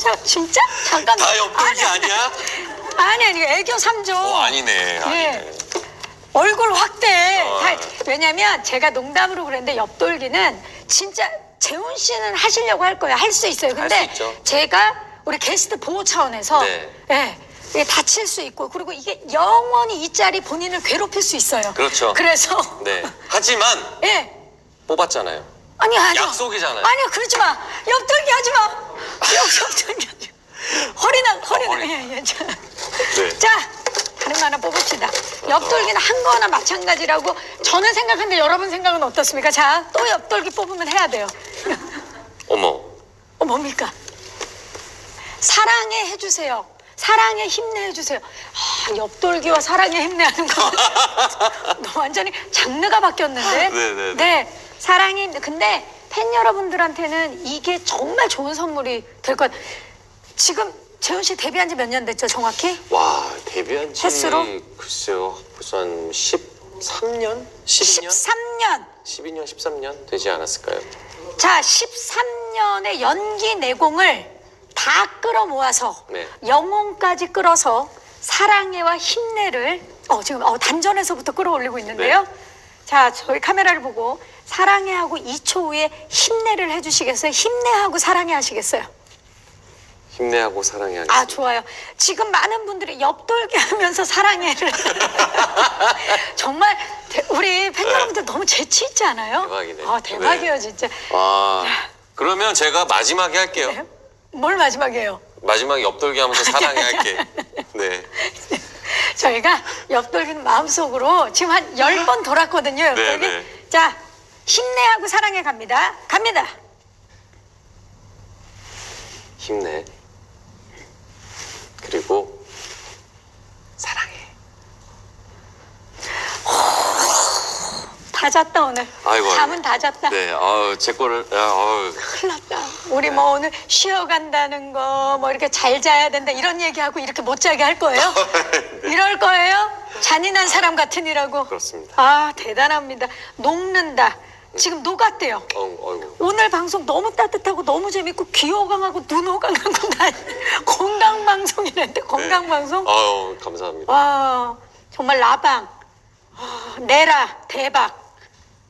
자, 진짜? 잠깐. 다 옆돌기 아니야? 아니, 아니, 애교 3조. 어 아니네. 아니네. 예. 얼굴 확대. 어. 다- 왜냐면 제가 농담으로 그랬는데 옆돌기는 진짜 재훈 씨는 하시려고 할 거예요. 할 수 있어요. 근데 수 있죠. 제가 우리 게스트 보호 차원에서 네. 예, 이게 다칠 수 있고 그리고 이게 영원히 이 짤이 본인을 괴롭힐 수 있어요. 그렇죠. 그래서 네. 하지만 예. 뽑았잖아요. 아니 마. 약속이잖아요. 아니요 그러지 마. 옆돌기 하지 마. 옆돌기 하지 마. 허리나 허리나. 허리. 예, 예. 자. 네. 자, 다른 거 하나 뽑읍시다. 옆돌기는 한 거나 마찬가지라고 저는 생각하는데 여러분 생각은 어떻습니까? 자, 또 옆돌기 뽑으면 해야 돼요. 어머. 어, 뭡니까? 사랑해 해주세요. 사랑해 힘내 해주세요. 아, 옆돌기와 사랑해 힘내 하는 거. 너 완전히 장르가 바뀌었는데. 네네 네. 힘내. 근데 팬 여러분들한테는 이게 정말 좋은 선물이 될 것. 같아요. 지금 재훈 씨 데뷔한 지 몇 년 됐죠, 정확히? 와 데뷔한 지 횟수로? 글쎄요 벌써 한 13년? 12년? 13년. 12년 13년 되지 않았을까요? 자, 13년의 연기 내공을 다 끌어 모아서 네. 영혼까지 끌어서 사랑해와 힘내를 어 지금 어, 단전에서부터 끌어올리고 있는데요. 네. 자, 저희 카메라를 보고 사랑해 하고 2초 후에 힘내를 해주시겠어요? 힘내하고 사랑해 하시겠어요? 힘내하고 사랑해 하겠습니다. 아 좋아요. 지금 많은 분들이 옆돌기 하면서 사랑해를 정말 대- 우리 팬 네. 여러분들 너무 재치 있지 않아요? 대박이네. 아 대박이에요 네. 진짜. 아 그러면 제가 마지막에 할게요. 네? 뭘 마지막이에요? 마지막에 옆돌기 하면서 사랑해 할게. 네. 저희가 옆돌기는 마음속으로 지금 한 열 번 돌았거든요. 옆돌기. 네, 네. 자, 힘내하고 사랑해 갑니다. 갑니다. 힘내. 그리고 사랑해. 다 잤다 오늘. 아이고. 잠은 다 잤다. 네. 아우 제 거를 아우 큰일 났다. 우리 뭐 오늘 쉬어간다는 거, 뭐 이렇게 잘 자야 된다 이런 얘기하고 이렇게 못 자게 할 거예요? 이럴 거예요? 잔인한 사람 같으니라고. 네. 그렇습니다. 아, 대단합니다. 녹는다. 지금 녹았대요. 어. 오늘 방송 너무 따뜻하고 너무 재밌고 귀 호강하고 눈 호강하고 나 건강 방송이랬는데 건강 방송. 아유 감사합니다. 와 정말 라방 아, 내라 대박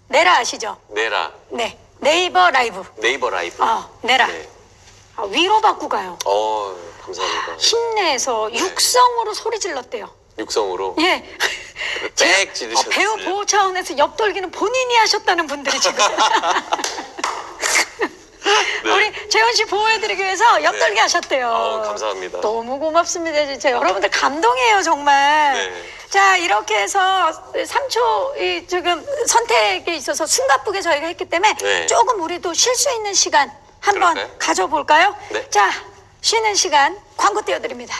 내라 아시죠? 내라 네 네이버 라이브 네이버 라이브. 아 내라 네. 아, 위로 받고 가요. 어 감사합니다. 힘내서 네. 육성으로 소리 질렀대요. 육성으로. 예. 빽 지르셨어요. 어, 배우 보호 차원에서 옆돌기는 본인이 하셨다는 분들이 지금. 네. 우리 재현 씨 보호해드리기 위해서 옆돌기 네. 하셨대요. 아우, 감사합니다. 너무 고맙습니다, 진짜. 여러분들 감동이에요, 정말. 네. 자, 이렇게 해서 3초 이 지금 선택에 있어서 숨가쁘게 저희가 했기 때문에 네. 조금 우리도 쉴 수 있는 시간 한번 그럴까요? 가져볼까요? 네. 자, 쉬는 시간 광고 띄워드립니다.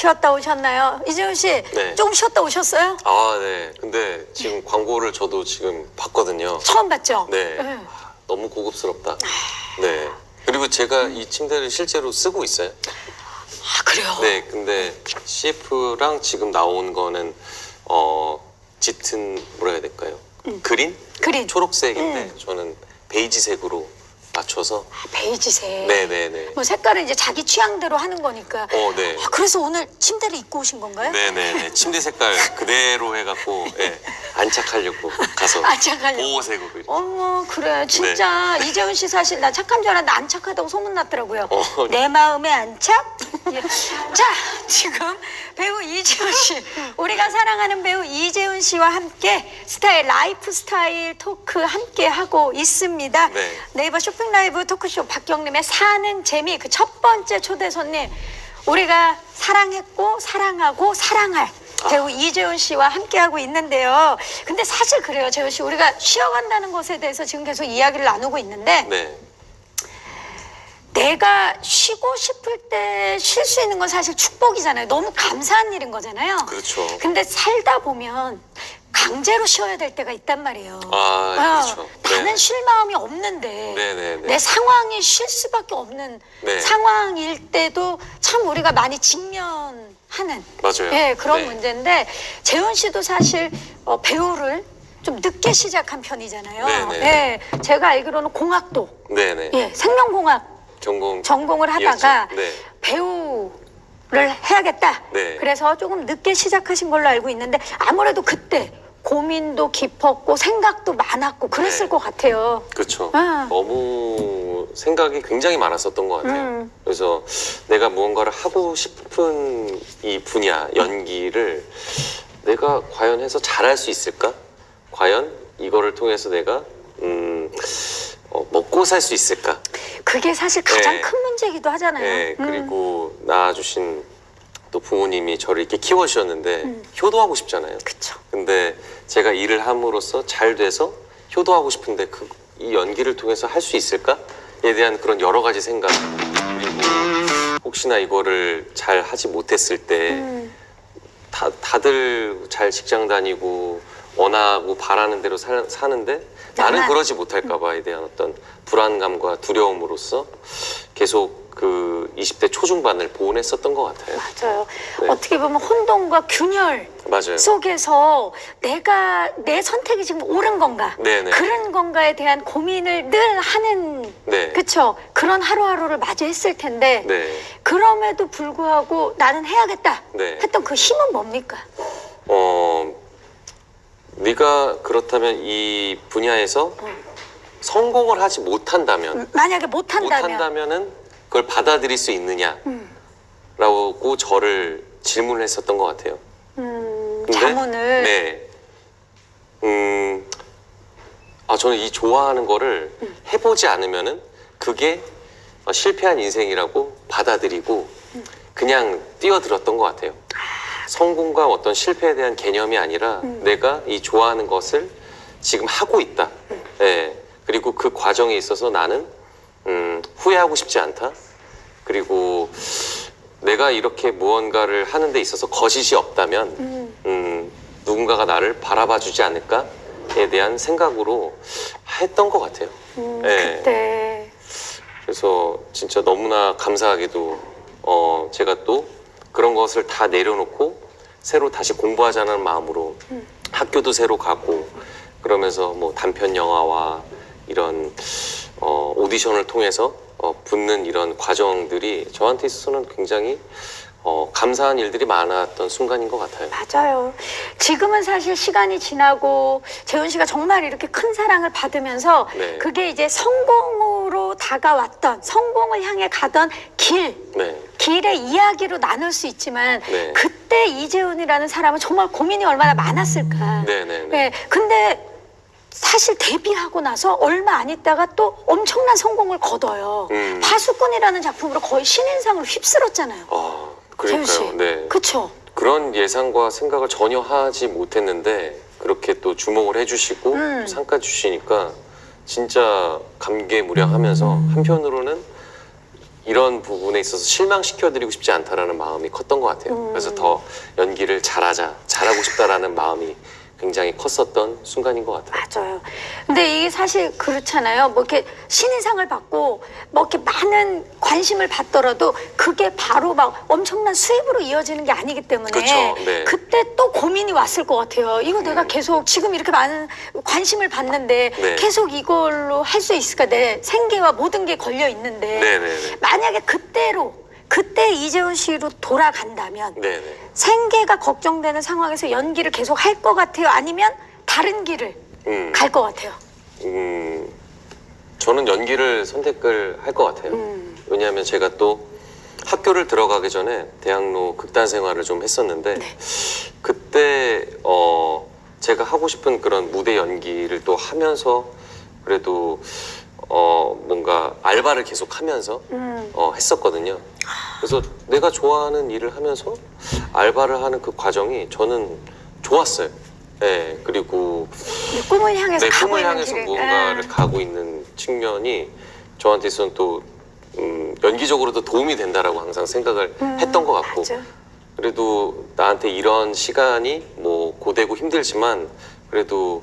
쉬었다 오셨나요? 이재훈 씨 네. 조금 쉬었다 오셨어요? 아, 네. 근데 지금 광고를 저도 지금 봤거든요. 처음 봤죠? 네. 네. 너무 고급스럽다. 네. 그리고 제가 이 침대를 실제로 쓰고 있어요. 아 그래요? 네, 근데 CF랑 지금 나온 거는 어 짙은 뭐라 해야 될까요? 그린? 그린 초록색인데 저는 베이지색으로 맞춰서 베이지색. 네, 네, 네. 뭐 색깔은 이제 자기 취향대로 하는 거니까. 어, 네. 아, 그래서 오늘 침대를 입고 오신 건가요? 네, 네, 네. 침대 색깔 그대로 해갖고 예, 안착하려고 가서 안착하려고. 보호색으로 이렇게. 어머 그래 진짜 이재훈 씨 사실 나 착한 줄 알았는데 안 착하다고 소문났더라고요. 어. 내 마음에 안착? 예. 자 지금 배우 이재훈 씨 우리가 사랑하는 배우 이재훈 씨와 함께 스타일 라이프 스타일 토크 함께 하고 있습니다. 네. 네이버 쇼핑 라이브 토크쇼 박경림의 사는 재미 그 첫 번째 초대 손님 우리가 사랑했고 사랑하고 사랑할 배우 이재훈 씨와 함께하고 있는데요. 근데 사실 그래요, 재훈 씨. 우리가 쉬어간다는 것에 대해서 지금 계속 이야기를 나누고 있는데 네, 내가 쉬고 싶을 때 쉴 수 있는 건 사실 축복이잖아요. 너무 감사한 일인 거잖아요. 그렇죠. 근데 살다 보면 강제로 쉬어야 될 때가 있단 말이에요. 아, 그렇죠. 나는 네. 쉴 마음이 없는데 네, 네, 네. 내 상황이 쉴 수밖에 없는 네. 상황일 때도 참 우리가 많이 직면하는 맞아요. 예, 그런 네. 문제인데 재훈 씨도 사실 어, 배우를 좀 늦게 시작한 편이잖아요. 네, 네. 예, 제가 알기로는 공학도 네, 네. 예, 생명공학 전공 전공을 하다가. 네. 배우 를 해야겠다. 네. 그래서 조금 늦게 시작하신 걸로 알고 있는데 아무래도 그때 고민도 깊었고 생각도 많았고 그랬을 네. 것 같아요. 그렇죠. 아. 너무 생각이 굉장히 많았었던 것 같아요. 음. 그래서 내가 무언가를 하고 싶은 이 분야, 연기를 내가 과연 해서 잘할 수 있을까? 과연 이거를 통해서 내가 음, 어, 먹고 살 수 있을까? 그게 사실 가장 네. 큰 문제이기도 하잖아요. 네, 음. 그리고 낳아주신 또 부모님이 저를 이렇게 키워주셨는데 음. 효도하고 싶잖아요. 그쵸. 근데 제가 일을 함으로써 잘 돼서 효도하고 싶은데 그 이 연기를 통해서 할 수 있을까?에 대한 그런 여러 가지 생각 그리고 혹시나 이거를 잘 하지 못했을 때 음. 다, 다들 잘 직장 다니고 원하고 바라는 대로 사, 사는데 나는. 그러지 못할까 봐에 대한 어떤 불안감과 두려움으로서 계속 그 20대 초중반을 보냈었던 것 같아요. 맞아요. 네. 어떻게 보면 혼돈과 균열 맞아요. 속에서 내가 내 선택이 지금 옳은 건가? 네네. 그런 건가에 대한 고민을 늘 하는 네. 그쵸? 그런 하루하루를 마주했을 텐데 네. 그럼에도 불구하고 나는 해야겠다 네. 했던 그 힘은 뭡니까? 어, 네가 그렇다면 이 분야에서 성공을 하지 못한다면 만약에 못한다면 못한다면은 그걸 받아들일 수 있느냐라고 음. 저를 질문을 했었던 것 같아요. 음, 근데 자문을 네. 음, 아 저는 이 좋아하는 거를 음. 해보지 않으면은 그게 어, 실패한 인생이라고 받아들이고 음. 그냥 뛰어들었던 것 같아요. 성공과 어떤 실패에 대한 개념이 아니라 음. 내가 이 좋아하는 것을 지금 하고 있다. 음. 예. 그리고 그 과정에 있어서 나는 음, 후회하고 싶지 않다. 그리고 내가 이렇게 무언가를 하는 데 있어서 거짓이 없다면 음, 음, 누군가가 나를 바라봐 주지 않을까에 대한 생각으로 했던 것 같아요. 음, 네. 그때 그래서 진짜 너무나 감사하게도 어, 제가 또 그런 것을 다 내려놓고 새로 다시 공부하자는 마음으로 음. 학교도 새로 가고 그러면서 뭐 단편 영화와 이런 어, 오디션을 통해서 어, 붙는 이런 과정들이 저한테 있어서는 굉장히 어, 감사한 일들이 많았던 순간인 것 같아요. 맞아요. 지금은 사실 시간이 지나고 재훈 씨가 정말 이렇게 큰 사랑을 받으면서 네. 그게 이제 성공으로 다가왔던 성공을 향해 가던 길 네, 길의 이야기로 나눌 수 있지만 네. 그때 이재훈이라는 사람은 정말 고민이 얼마나 많았을까. 네, 네, 네. 네, 근데 사실 데뷔하고 나서 얼마 안 있다가 또 엄청난 성공을 거둬요. 음. 파수꾼이라는 작품으로 거의 신인상을 휩쓸었잖아요. 아. 그러니까요. 네. 그쵸? 그런 예상과 생각을 전혀 하지 못했는데 그렇게 또 주목을 해주시고 음. 상까 주시니까 진짜 감개무량하면서 한편으로는 이런 부분에 있어서 실망시켜드리고 싶지 않다라는 마음이 컸던 것 같아요. 음. 그래서 더 연기를 잘하자, 잘하고 싶다라는 마음이 굉장히 컸었던 순간인 것 같아요. 맞아요. 근데 이게 사실 그렇잖아요. 뭐 이렇게 신인상을 받고 뭐 이렇게 많은 관심을 받더라도 그게 바로 막 엄청난 수입으로 이어지는 게 아니기 때문에 그렇죠. 네. 그때 또 고민이 왔을 것 같아요. 이거 내가 계속 지금 이렇게 많은 관심을 받는데 네. 계속 이걸로 할 수 있을까? 내 생계와 모든 게 걸려 있는데 네네네. 만약에 그때로 그때 이재훈 씨로 돌아간다면 네네. 생계가 걱정되는 상황에서 연기를 계속 할 것 같아요? 아니면 다른 길을 음, 갈것 같아요? 음, 저는 연기를 선택을 할 것 같아요. 음. 왜냐하면 제가 또 학교를 들어가기 전에 대학로 극단 생활을 좀 했었는데 네. 그때 어 제가 하고 싶은 그런 무대 연기를 또 하면서 그래도 어 뭔가 알바를 계속 하면서 음. 어 했었거든요. 그래서 내가 좋아하는 일을 하면서 알바를 하는 그 과정이 저는 좋았어요. 예, 그리고 내 꿈을 향해서 내 가고 꿈을 향해서 무언가를 아, 가고 있는 측면이 저한테서는 또 음, 연기적으로도 도움이 된다라고 항상 생각을 음, 했던 것 같고 맞아. 그래도 나한테 이런 시간이 뭐 고되고 힘들지만 그래도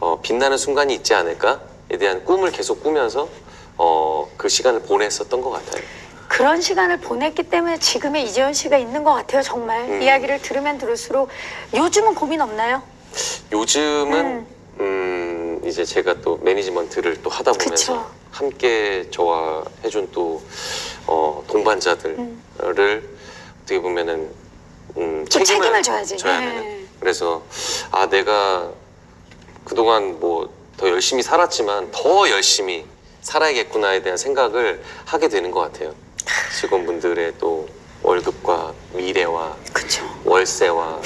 어, 빛나는 순간이 있지 않을까에 대한 꿈을 계속 꾸면서 어, 그 시간을 보냈었던 것 같아요. 그런 시간을 보냈기 때문에 지금의 이재훈 씨가 있는 것 같아요. 정말 음. 이야기를 들으면 들을수록 요즘은 고민 없나요? 요즘은 음, 이제 제가 또 매니지먼트를 또 하다 보면서 그쵸. 함께 저와 해준 또 어, 동반자들을 음. 어떻게 보면은 음, 또 책임을 져야지. 져야 네. 되는. 그래서 아 내가 그동안 뭐 더 열심히 살았지만 더 열심히 살아야겠구나에 대한 생각을 하게 되는 것 같아요. 직원분들의 또 월급과 미래와 그렇죠. 월세와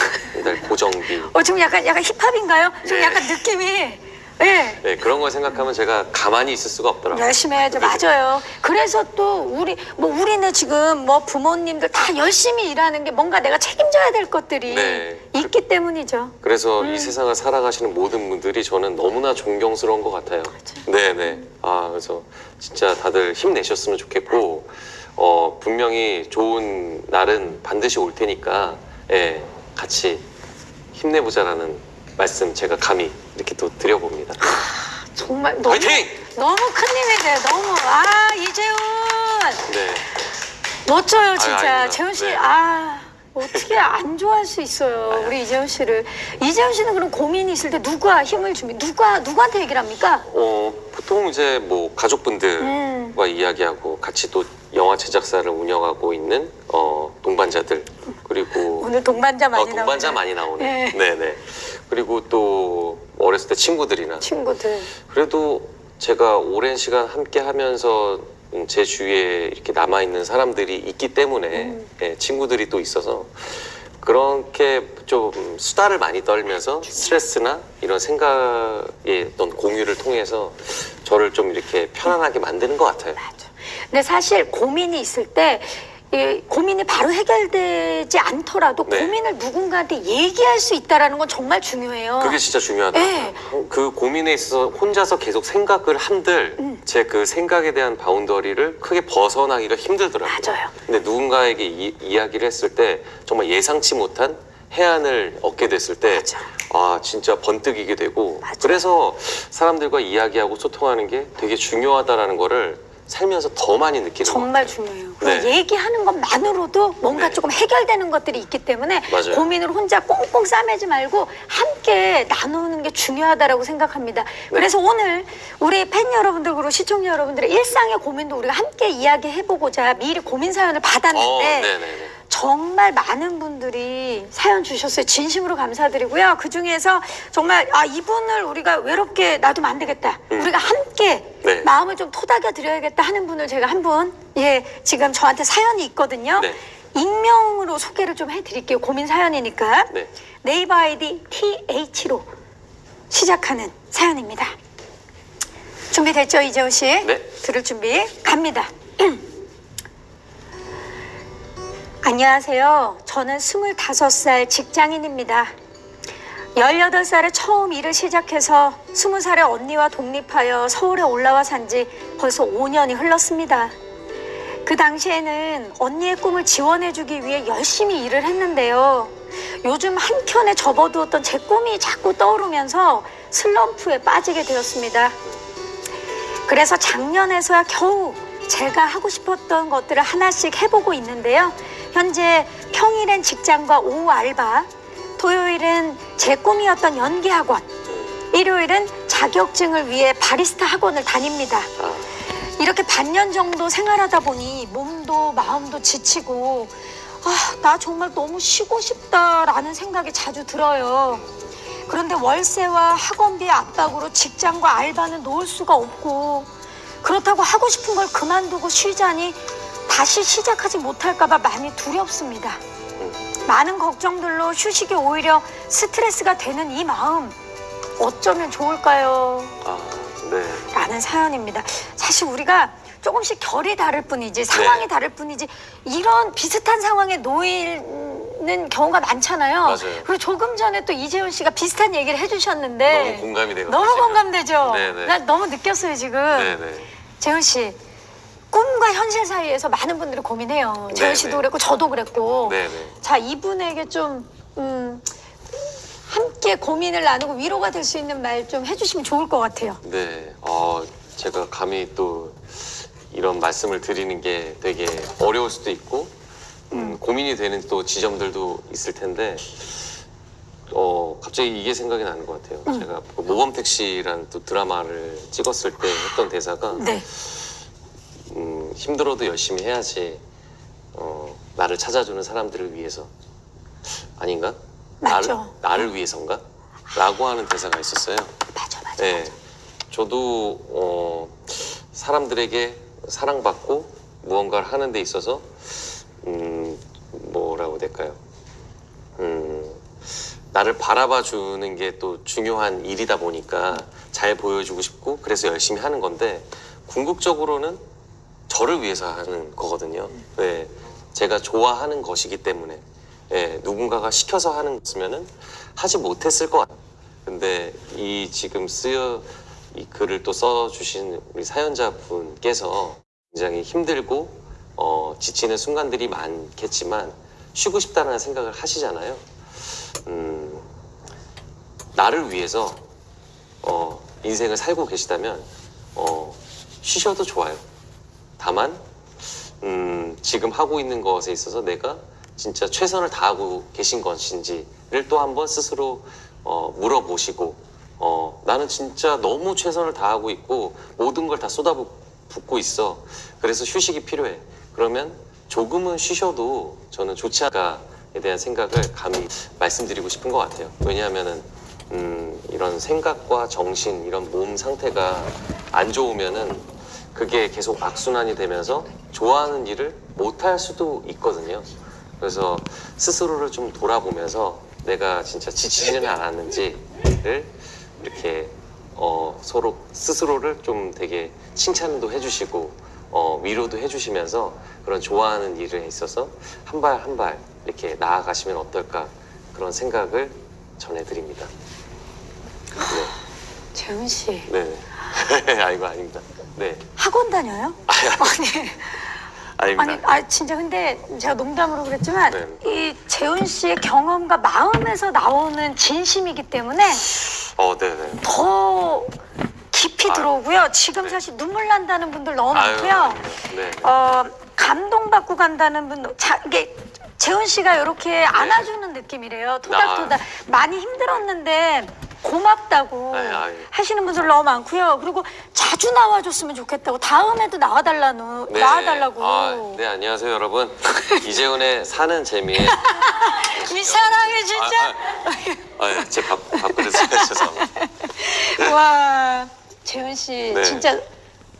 고정비 어 지금 약간 약간 힙합인가요? 좀 네. 약간 느낌이 예. 네, 그런 걸 생각하면 제가 가만히 있을 수가 없더라고요. 열심히 해야죠. 맞아요. 그래서 또 우리 뭐 우리네 지금 뭐 부모님들 다 열심히 일하는 게 뭔가 내가 책임져야 될 것들이 네. 있기 때문이죠. 그래서 음. 이 세상을 살아가시는 모든 분들이 저는 너무나 존경스러운 것 같아요. 네, 네. 아, 그래서 진짜 다들 힘내셨으면 좋겠고, 어, 분명히 좋은 날은 반드시 올 테니까, 예, 같이 힘내보자라는 말씀 제가 감히 이렇게 또 드려봅니다. 정말 너무 화이팅! 너무 큰 힘이 돼요. 너무 아 이재훈 네. 멋져요 진짜 아닙니다. 재훈 씨 네. 아 어떻게 안 좋아할 수 있어요 우리 이재훈 씨를 이재훈 씨는 그럼 고민이 있을 때 누가 힘을 줍니까 누가 누구한테 얘기를 합니까? 어, 보통 이제 뭐 가족분들과 음. 이야기하고 같이 또 영화 제작사를 운영하고 있는 어, 동반자들 그리고 오늘 동반자 많이 어, 동반자 나오네요. 많이 나오네. 네. 네, 네. 그리고 또 어렸을 때 친구들이나 친구들 그래도 제가 오랜 시간 함께 하면서 음, 제 주위에 이렇게 남아 있는 사람들이 있기 때문에 음. 예, 친구들이 또 있어서 그렇게 좀 수다를 많이 떨면서 스트레스나 이런 생각의 어떤 공유를 통해서 저를 좀 이렇게 편안하게 만드는 것 같아요. 맞아. 근데 사실 고민이 있을 때이 고민이 바로 해결되지 않더라도 네. 고민을 누군가한테 얘기할 수 있다라는 건 정말 중요해요. 그게 진짜 중요하더라고요. 네. 그 고민에 있어서 혼자서 계속 생각을 한들 음. 제그 생각에 대한 바운더리를 크게 벗어나기가 힘들더라고요. 맞아요. 근데 누군가에게 이, 이야기를 했을 때 정말 예상치 못한 해안을 얻게 됐을 때 맞아. 아 진짜 번뜩이게 되고 맞아. 그래서 사람들과 이야기하고 소통하는 게 되게 중요하다라는 거를 살면서 더 많이 느끼는 것 정말. 중요해요. 네. 그 얘기하는 것만으로도 뭔가 네. 조금 해결되는 것들이 있기 때문에 맞아요. 고민을 혼자 꽁꽁 싸매지 말고 함께 나누는 게 중요하다라고 생각합니다. 네. 그래서 오늘 우리 팬 여러분들 그리고 시청자 여러분들의 일상의 고민도 우리가 함께 이야기해보고자 미리 고민 사연을 어, 받았는데 네네네. 정말 많은 분들이 사연 주셨어요. 진심으로 감사드리고요. 그 중에서 정말 아 이분을 우리가 외롭게 놔두면 안 되겠다. 음. 우리가 함께 네. 마음을 좀 토닥여 드려야겠다 하는 분을 제가 한 분, 예, 지금 저한테 사연이 있거든요. 네. 익명으로 소개를 좀 해드릴게요. 고민 사연이니까. 네. 네이버 아이디 TH로 시작하는 사연입니다. 준비됐죠, 이재호 씨? 네. 들을 준비 갑니다. 안녕하세요. 저는 25살 직장인입니다. 18살에 처음 일을 시작해서 20살에 언니와 독립하여 서울에 올라와 산 지 벌써 5년이 흘렀습니다. 그 당시에는 언니의 꿈을 지원해주기 위해 열심히 일을 했는데요. 요즘 한켠에 접어두었던 제 꿈이 자꾸 떠오르면서 슬럼프에 빠지게 되었습니다. 그래서 작년에서야 겨우 제가 하고 싶었던 것들을 하나씩 해보고 있는데요. 현재 평일엔 직장과 오후 알바, 토요일은 제 꿈이었던 연기 학원, 일요일은 자격증을 위해 바리스타 학원을 다닙니다. 아, 이렇게 반년 정도 생활하다 보니 몸도 마음도 지치고 아, 나 정말 너무 쉬고 싶다라는 생각이 자주 들어요. 그런데 월세와 학원비 압박으로 직장과 알바는 놓을 수가 없고 그렇다고 하고 싶은 걸 그만두고 쉬자니 다시 시작하지 못할까봐 많이 두렵습니다. 많은 걱정들로 휴식이 오히려 스트레스가 되는 이 마음 어쩌면 좋을까요? 아, 네. 라는 사연입니다. 사실 우리가 조금씩 결이 다를 뿐이지 상황이 네. 다를 뿐이지 이런 비슷한 상황에 놓이는 경우가 많잖아요. 맞아요. 그리고 조금 전에 또 이재훈 씨가 비슷한 얘기를 해주셨는데 너무 공감이 되고. 너무 공감되죠. 네네. 나 너무 느꼈어요 지금. 네네. 재훈 씨 꿈과 현실 사이에서 많은 분들이 고민해요. 재훈 네네. 씨도 그랬고 저도 그랬고. 네네. 자 이분에게 좀 음, 함께 고민을 나누고 위로가 될 수 있는 말 좀 해주시면 좋을 것 같아요. 네. 어, 제가 감히 또 이런 말씀을 드리는 게 되게 어려울 수도 있고, 음, 고민이 되는 또 지점들도 있을 텐데, 어, 갑자기 이게 생각이 나는 것 같아요. 제가 그 모범택시라는 또 드라마를 찍었을 때 했던 대사가, 네. 음, 힘들어도 열심히 해야지, 어, 나를 찾아주는 사람들을 위해서. 아닌가? 맞죠. 나를, 나를 위해서인가? 라고 하는 대사가 있었어요. 맞아 맞아. 네. 저도 어, 사람들에게 사랑받고 무언가를 하는 데 있어서 음, 뭐라고 될까요? 음, 나를 바라봐 주는 게 또 중요한 일이다 보니까 잘 보여주고 싶고 그래서 열심히 하는 건데 궁극적으로는 저를 위해서 하는 거거든요. 네. 제가 좋아하는 것이기 때문에 예, 누군가가 시켜서 하는 것이면은 하지 못했을 것 같아요. 근데 이 지금 쓰여 이 글을 또 써주신 우리 사연자분께서 굉장히 힘들고 어, 지치는 순간들이 많겠지만 쉬고 싶다는 생각을 하시잖아요. 음, 나를 위해서 어, 인생을 살고 계시다면 어, 쉬셔도 좋아요. 다만 음, 지금 하고 있는 것에 있어서 내가 진짜 최선을 다하고 계신 것인지를 또 한번 스스로 어, 물어보시고 어, 나는 진짜 너무 최선을 다하고 있고 모든 걸 다 쏟아붓고 있어. 그래서 휴식이 필요해. 그러면 조금은 쉬셔도 저는 좋지 않을까에 대한 생각을 감히 말씀드리고 싶은 것 같아요. 왜냐하면은 음, 이런 생각과 정신, 이런 몸 상태가 안 좋으면은 그게 계속 악순환이 되면서 좋아하는 일을 못할 수도 있거든요. 그래서 스스로를 좀 돌아보면서 내가 진짜 지치지는 않았는지를 이렇게 어, 서로 스스로를 좀 되게 칭찬도 해주시고 어, 위로도 해주시면서 그런 좋아하는 일에 있어서 한 발 한 발 이렇게 나아가시면 어떨까 그런 생각을 전해드립니다. 재훈 씨 네, 네. 아이고 아닙니다. 네, 학원 다녀요? 아니 아닙니다. 아니 아 진짜 근데 제가 농담으로 그랬지만 네. 이 재훈 씨의 경험과 마음에서 나오는 진심이기 때문에 어, 네, 네. 더 깊이 아유, 들어오고요. 지금 네. 사실 눈물 난다는 분들 너무 아유, 많고요. 네, 네. 어, 감동받고 간다는 분도 자, 이게 재훈 씨가 이렇게 안아주는 느낌이래요. 토닥토닥 많이 힘들었는데 고맙다고 아유, 아유. 하시는 분들 너무 많고요. 그리고 자주 나와줬으면 좋겠다고 다음에도 나와달라는 네. 나와달라고 아, 네, 안녕하세요, 여러분. 이재훈의 사는 재미에. 이 사랑해 진짜 아, 아, 제 밥, 밥그릇 죄송합니다. 와 재훈 씨 네. 진짜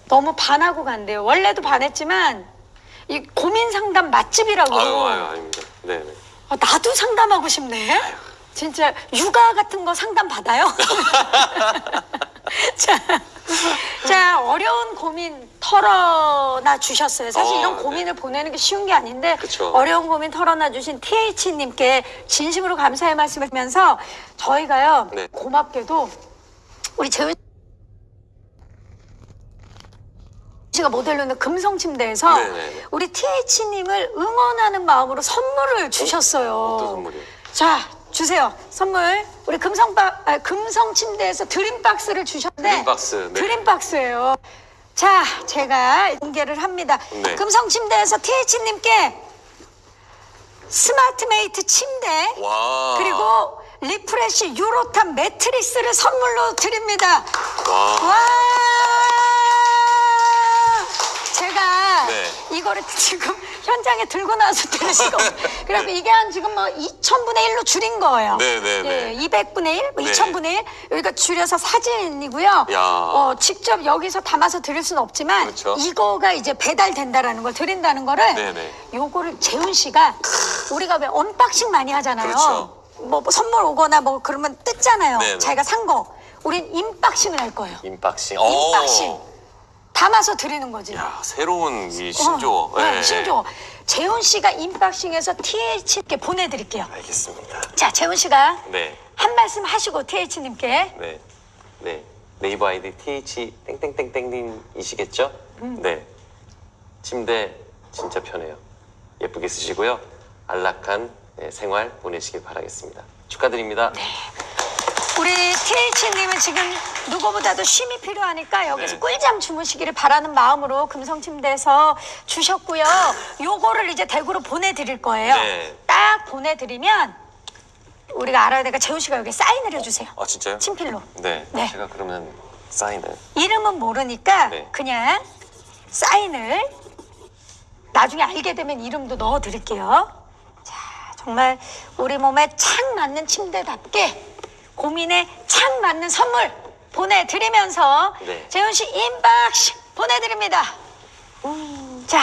너무 반하고 간대요. 원래도 반했지만 이 고민 상담 맛집이라고. 아유, 아유, 아닙니다. 네, 네. 아, 나도 상담하고 싶네. 진짜 육아 같은 거 상담 받아요. 자, 자 어려운 고민 털어놔 주셨어요. 사실 어, 이런 네. 고민을 보내는 게 쉬운 게 아닌데 그쵸. 어려운 고민 털어놔 주신 TH님께 진심으로 감사의 말씀을 드리면서 저희가요 네. 고맙게도 우리 재훈 씨가 모델로 있는 금성 침대에서 네네네. 우리 TH님을 응원하는 마음으로 선물을 주셨어요. 어떤 선물이요? 자, 주세요. 선물. 우리 금성바, 아, 금성 침대에서 드림박스를 주셨는데. 드림박스, 네. 드림박스예요. 자, 제가 공개를 합니다. 네. 금성 침대에서 TH님께 스마트메이트 침대 와. 그리고 리프레쉬 유로탑 매트리스를 선물로 드립니다. 와. 와! 제가 네. 이거를 지금 현장에 들고 나와서 들으시고 그래갖고 이게 한 지금 뭐 2천분의 1로 줄인 거예요. 네, 네, 네. 예, 200분의 1, 뭐 네. 2천분의 1 여기가 줄여서 사진이고요. 야. 어, 직접 여기서 담아서 드릴 수는 없지만 그렇죠. 이거가 이제 배달된다라는 걸 드린다는 거를 네, 네. 요거를 재훈 씨가 우리가 왜 unboxing 많이 하잖아요. 그렇죠. 뭐, 뭐 선물 오거나 뭐 그러면 뜯잖아요. 네, 네. 자기가 산 거. 우린 inboxing을 할 거예요. inboxing. inboxing. 오. 담아서 드리는 거지. 야, 새로운 이 신조어. 어, 네, 예. 신조어. 재훈 씨가 인박싱에서 TH님께 보내드릴게요. 알겠습니다. 자, 재훈 씨가 네. 한 말씀 하시고 TH님께. 네. 네. 네이버 아이디 TH 땡땡땡땡님이시겠죠? 음. 네. 침대 진짜 편해요. 예쁘게 쓰시고요. 안락한 네, 생활 보내시길 바라겠습니다. 축하드립니다. 네. 우리 TH님은 지금 누구보다도 쉼이 필요하니까 여기서 네. 꿀잠 주무시기를 바라는 마음으로 금성침대에서 주셨고요. 요거를 이제 대구로 보내드릴 거예요. 네. 딱 보내드리면 우리가 알아야 되니까 재훈 씨가 여기 사인을 해주세요. 아, 진짜요? 친필로. 네. 네. 제가 그러면 사인을. 이름은 모르니까 네. 그냥 사인을 나중에 알게 되면 이름도 넣어 드릴게요. 자, 정말 우리 몸에 착 맞는 침대답게 고민에 착 맞는 선물 보내드리면서 네. 재훈 씨 inboxing 보내드립니다. 자,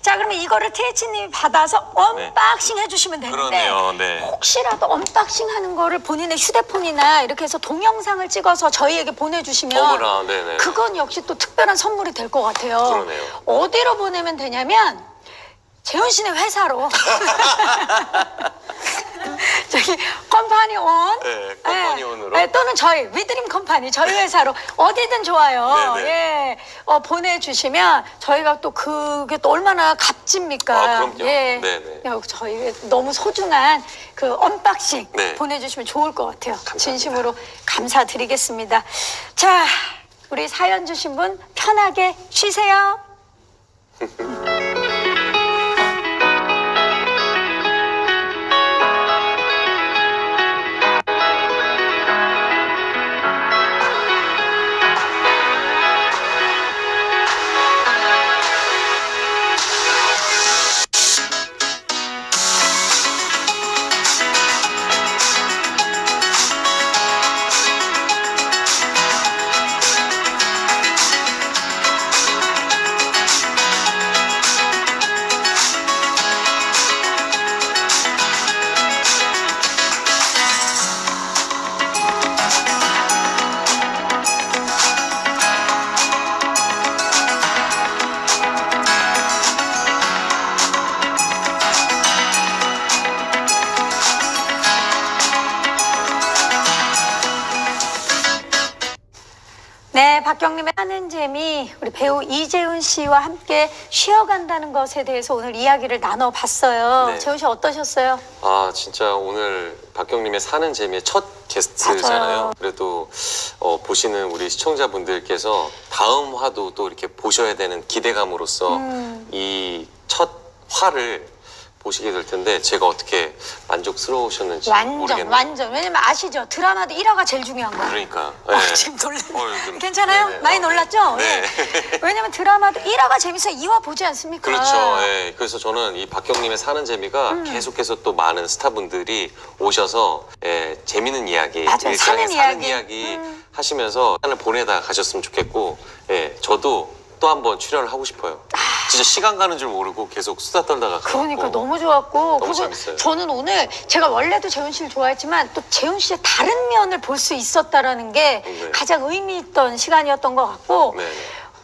자 그러면 이거를 TH님이 받아서 unboxing 해주시면 되는데 네. 그러네요. 네. 혹시라도 unboxing 하는 거를 본인의 휴대폰이나 이렇게 해서 동영상을 찍어서 저희에게 보내주시면 어머나, 네네. 그건 역시 또 특별한 선물이 될 것 같아요. 그러네요. 어디로 보내면 되냐면 재훈 씨네 회사로 저기 컴파니 온 네, 컴퍼니 예, 온으로. 예, 또는 저희 위드림 컴파니 저희 회사로 어디든 좋아요. 네네. 예, 어, 보내주시면 저희가 또 그게 또 얼마나 값집니까? 아, 그럼요. 예, 네네. 야, 저희 너무 소중한 그 unboxing 네. 보내주시면 좋을 것 같아요. 감사합니다. 진심으로 감사드리겠습니다. 자, 우리 사연 주신 분 편하게 쉬세요. 함께 쉬어간다는 것에 대해서 오늘 이야기를 나눠봤어요. 네. 재훈 씨 어떠셨어요? 아 진짜 오늘 박경림의 사는 재미의 첫 게스트잖아요. 맞아요. 그래도 어, 보시는 우리 시청자분들께서 다음 화도 또 이렇게 보셔야 되는 기대감으로서 음. 이첫 화를 보시게 될 텐데 제가 어떻게 만족스러우셨는지 완전, 모르겠네요. 완전. 왜냐면 아시죠? 드라마도 1화가 제일 중요한 거예요. 그러니까. 어, 네. 지금 놀랐 어, 좀- 괜찮아요? 네네. 많이 어, 네. 놀랐죠? 네. 예. 왜냐면 드라마도 1화가 재밌어요. 2화 보지 않습니까? 그렇죠. 예. 그래서 저는 이 박경림의 사는 재미가 음. 계속해서 또 많은 스타분들이 오셔서 예, 재밌는 이야기, 맞아요. 일상의 사는 사는 이야기. 이야기 음. 하시면서 시간을 보내다 가셨으면 좋겠고, 예, 저도 또 한 번 출연을 하고 싶어요. 진짜 시간 가는 줄 모르고 계속 수다 떨다가 아. 그러니까. 너무 좋았고 너무 재밌어요. 저는 오늘 제가 원래도 재훈 씨를 좋아했지만 또 재훈 씨의 다른 면을 볼 수 있었다라는 게 네. 가장 의미 있던 시간이었던 것 같고 네.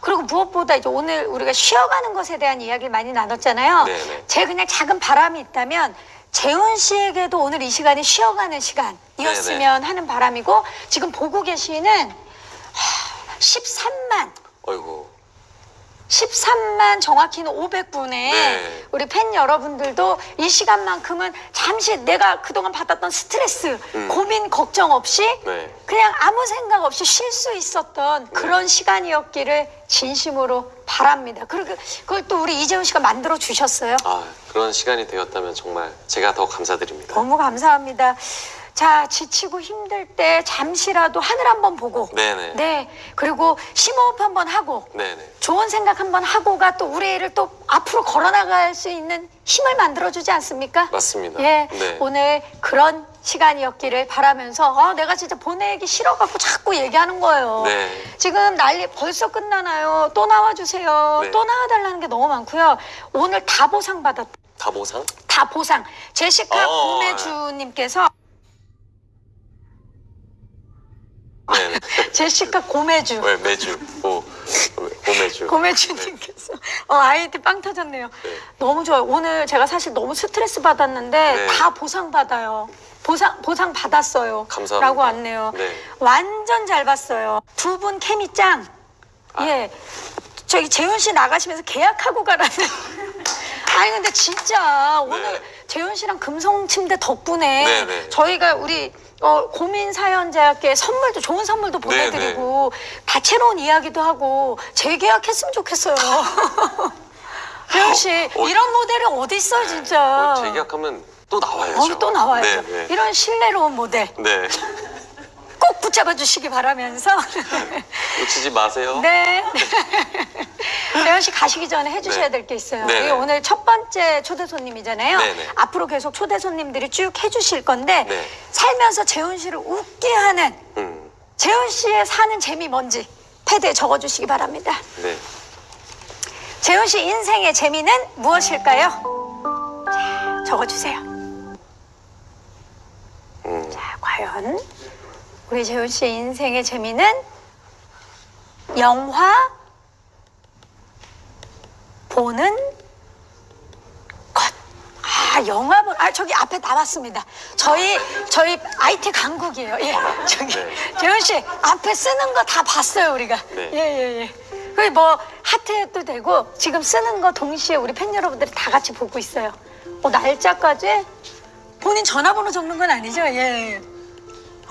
그리고 무엇보다 이제 오늘 우리가 쉬어가는 것에 대한 이야기를 많이 나눴잖아요. 네네. 제 그냥 작은 바람이 있다면 재훈 씨에게도 오늘 이 시간이 쉬어가는 시간이었으면 하는 바람이고 지금 보고 계시는 하, 13만 어이구. 13만 정확히는 500분의 네. 우리 팬 여러분들도 이 시간만큼은 잠시 내가 그동안 받았던 스트레스, 음. 고민, 걱정 없이 네. 그냥 아무 생각 없이 쉴 수 있었던 그런 시간이었기를 진심으로 바랍니다. 그리고 그걸 또 우리 이재훈 씨가 만들어 주셨어요. 아, 그런 시간이 되었다면 정말 제가 더 감사드립니다. 너무 감사합니다. 자, 지치고 힘들 때 잠시라도 하늘 한번 보고 네네. 네. 그리고 심호흡 한번 하고 네네. 좋은 생각 한번 하고가 또 우리를 또 앞으로 걸어나갈 수 있는 힘을 만들어주지 않습니까? 맞습니다. 예, 네. 오늘 그런 시간이었기를 바라면서 아, 내가 진짜 보내기 싫어갖고 자꾸 얘기하는 거예요. 네. 지금 난리 벌써 끝나나요? 또 나와주세요. 네. 또 나와달라는 게 너무 많고요. 오늘 다 보상 받았. 다 보상? 다 보상. 제시카 어, 고매주님께서 네네. 제시카 고매주. 왜 매주? 오, 오매주. 고매주님께서 어, 아이디 빵 터졌네요. 네. 너무 좋아요. 오늘 제가 사실 너무 스트레스 받았는데 네. 다 보상 받아요. 보상 보상 받았어요. 감사합니다. 라고 왔네요. 네. 완전 잘 봤어요. 두 분 케미 짱. 아. 예. 저기 재훈 씨 나가시면서 계약하고 가라는. 아니 근데 진짜 오늘 네. 재훈 씨랑 금성 침대 덕분에 네, 네. 저희가 우리 어, 고민 사연자께 선물도 좋은 선물도 네, 보내드리고 다채로운 이야기도 하고 재계약했으면 좋겠어요. 재훈 씨 어, 이런 모델이 어디 있어요 진짜. 어, 재계약하면 또 나와야죠. 어, 또 나와야죠. 네, 네. 이런 신뢰로운 모델 네. 꼭 붙잡아 주시기 바라면서 놓치지 마세요. 네. 재현 씨 가시기 전에 해주셔야 네. 될게 있어요. 네네. 이게 오늘 첫 번째 초대 손님이잖아요. 네네. 앞으로 계속 초대 손님들이 쭉 해주실 건데 네. 살면서 재훈 씨를 웃게 하는 음, 재훈 씨의 사는 재미 뭔지 패드에 적어주시기 바랍니다. 네. 재훈 씨 인생의 재미는 무엇일까요? 자, 적어주세요. 음, 자, 과연 우리 재훈 씨의 인생의 재미는 영화 보는 것. 아, 영화 보, 아, 저기 앞에 나왔습니다. 저희, 저희 IT 강국이에요. 예. 저기, 네. 재훈 씨, 앞에 쓰는 거 다 봤어요, 우리가. 네. 예, 예, 예. 그리고 뭐, 하트도 되고, 지금 쓰는 거 동시에 우리 팬 여러분들이 다 같이 보고 있어요. 어, 날짜까지 본인 전화번호 적는 건 아니죠? 예.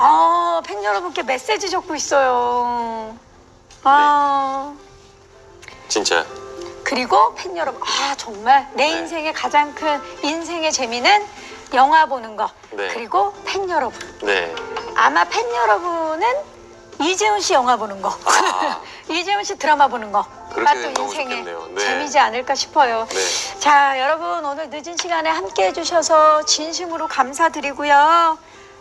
아, 팬 여러분께 메시지 적고 있어요. 아. 진짜. 그리고 팬 여러분, 아, 정말 내 네. 인생의 가장 큰 인생의 재미는 영화 보는 거. 네. 그리고 팬 여러분. 네. 아마 팬 여러분은 이재훈 씨 영화 보는 거. 아. 이재훈 씨 드라마 보는 거. 인생의 좋겠네요. 네. 재미지 않을까 싶어요. 네. 자, 여러분 오늘 늦은 시간에 함께 해 주셔서 진심으로 감사드리고요.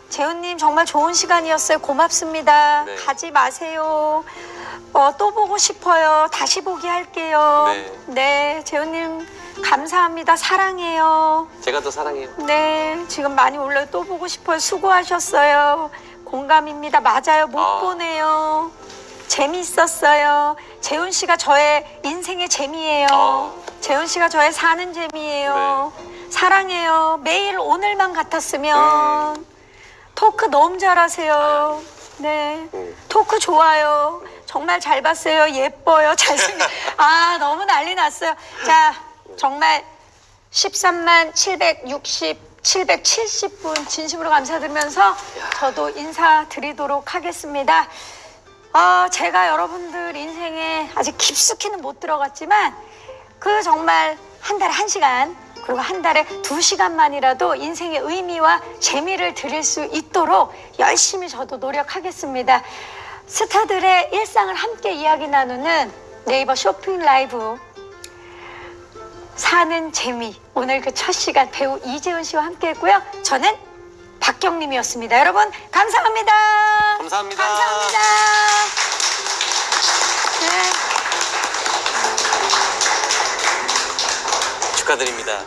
재훈님 정말 좋은 시간이었어요. 고맙습니다. 네. 가지 마세요. 어, 또 보고 싶어요. 다시 보기 할게요. 네. 네, 재훈님 감사합니다. 사랑해요. 제가 더 사랑해요. 네, 지금 많이 올라요. 또 보고 싶어요. 수고하셨어요. 공감입니다. 맞아요. 못 아. 보네요. 재미있었어요. 재훈 씨가 저의 인생의 재미예요. 아. 재훈 씨가 저의 사는 재미예요. 사랑해요. 매일 오늘만 같았으면 음. 토크 너무 잘하세요. 네. 음. 토크 좋아요. 정말 잘 봤어요. 예뻐요. 잘생겨. 아, 너무 난리 났어요. 자, 정말 13만 760, 770분 진심으로 감사드리면서 저도 인사드리도록 하겠습니다. 어, 제가 여러분들 인생에 아직 깊숙이는 못 들어갔지만 그 정말 한 달에 한 시간 그리고 한 달에 두 시간만이라도 인생의 의미와 재미를 드릴 수 있도록 열심히 저도 노력하겠습니다. 스타들의 일상을 함께 이야기 나누는 네이버 쇼핑 라이브 사는 재미 오늘 그 첫 시간 배우 이재훈 씨와 함께 했고요. 저는 박경림이었습니다. 여러분 감사합니다. 감사합니다. 감사합니다. 네, 축하드립니다.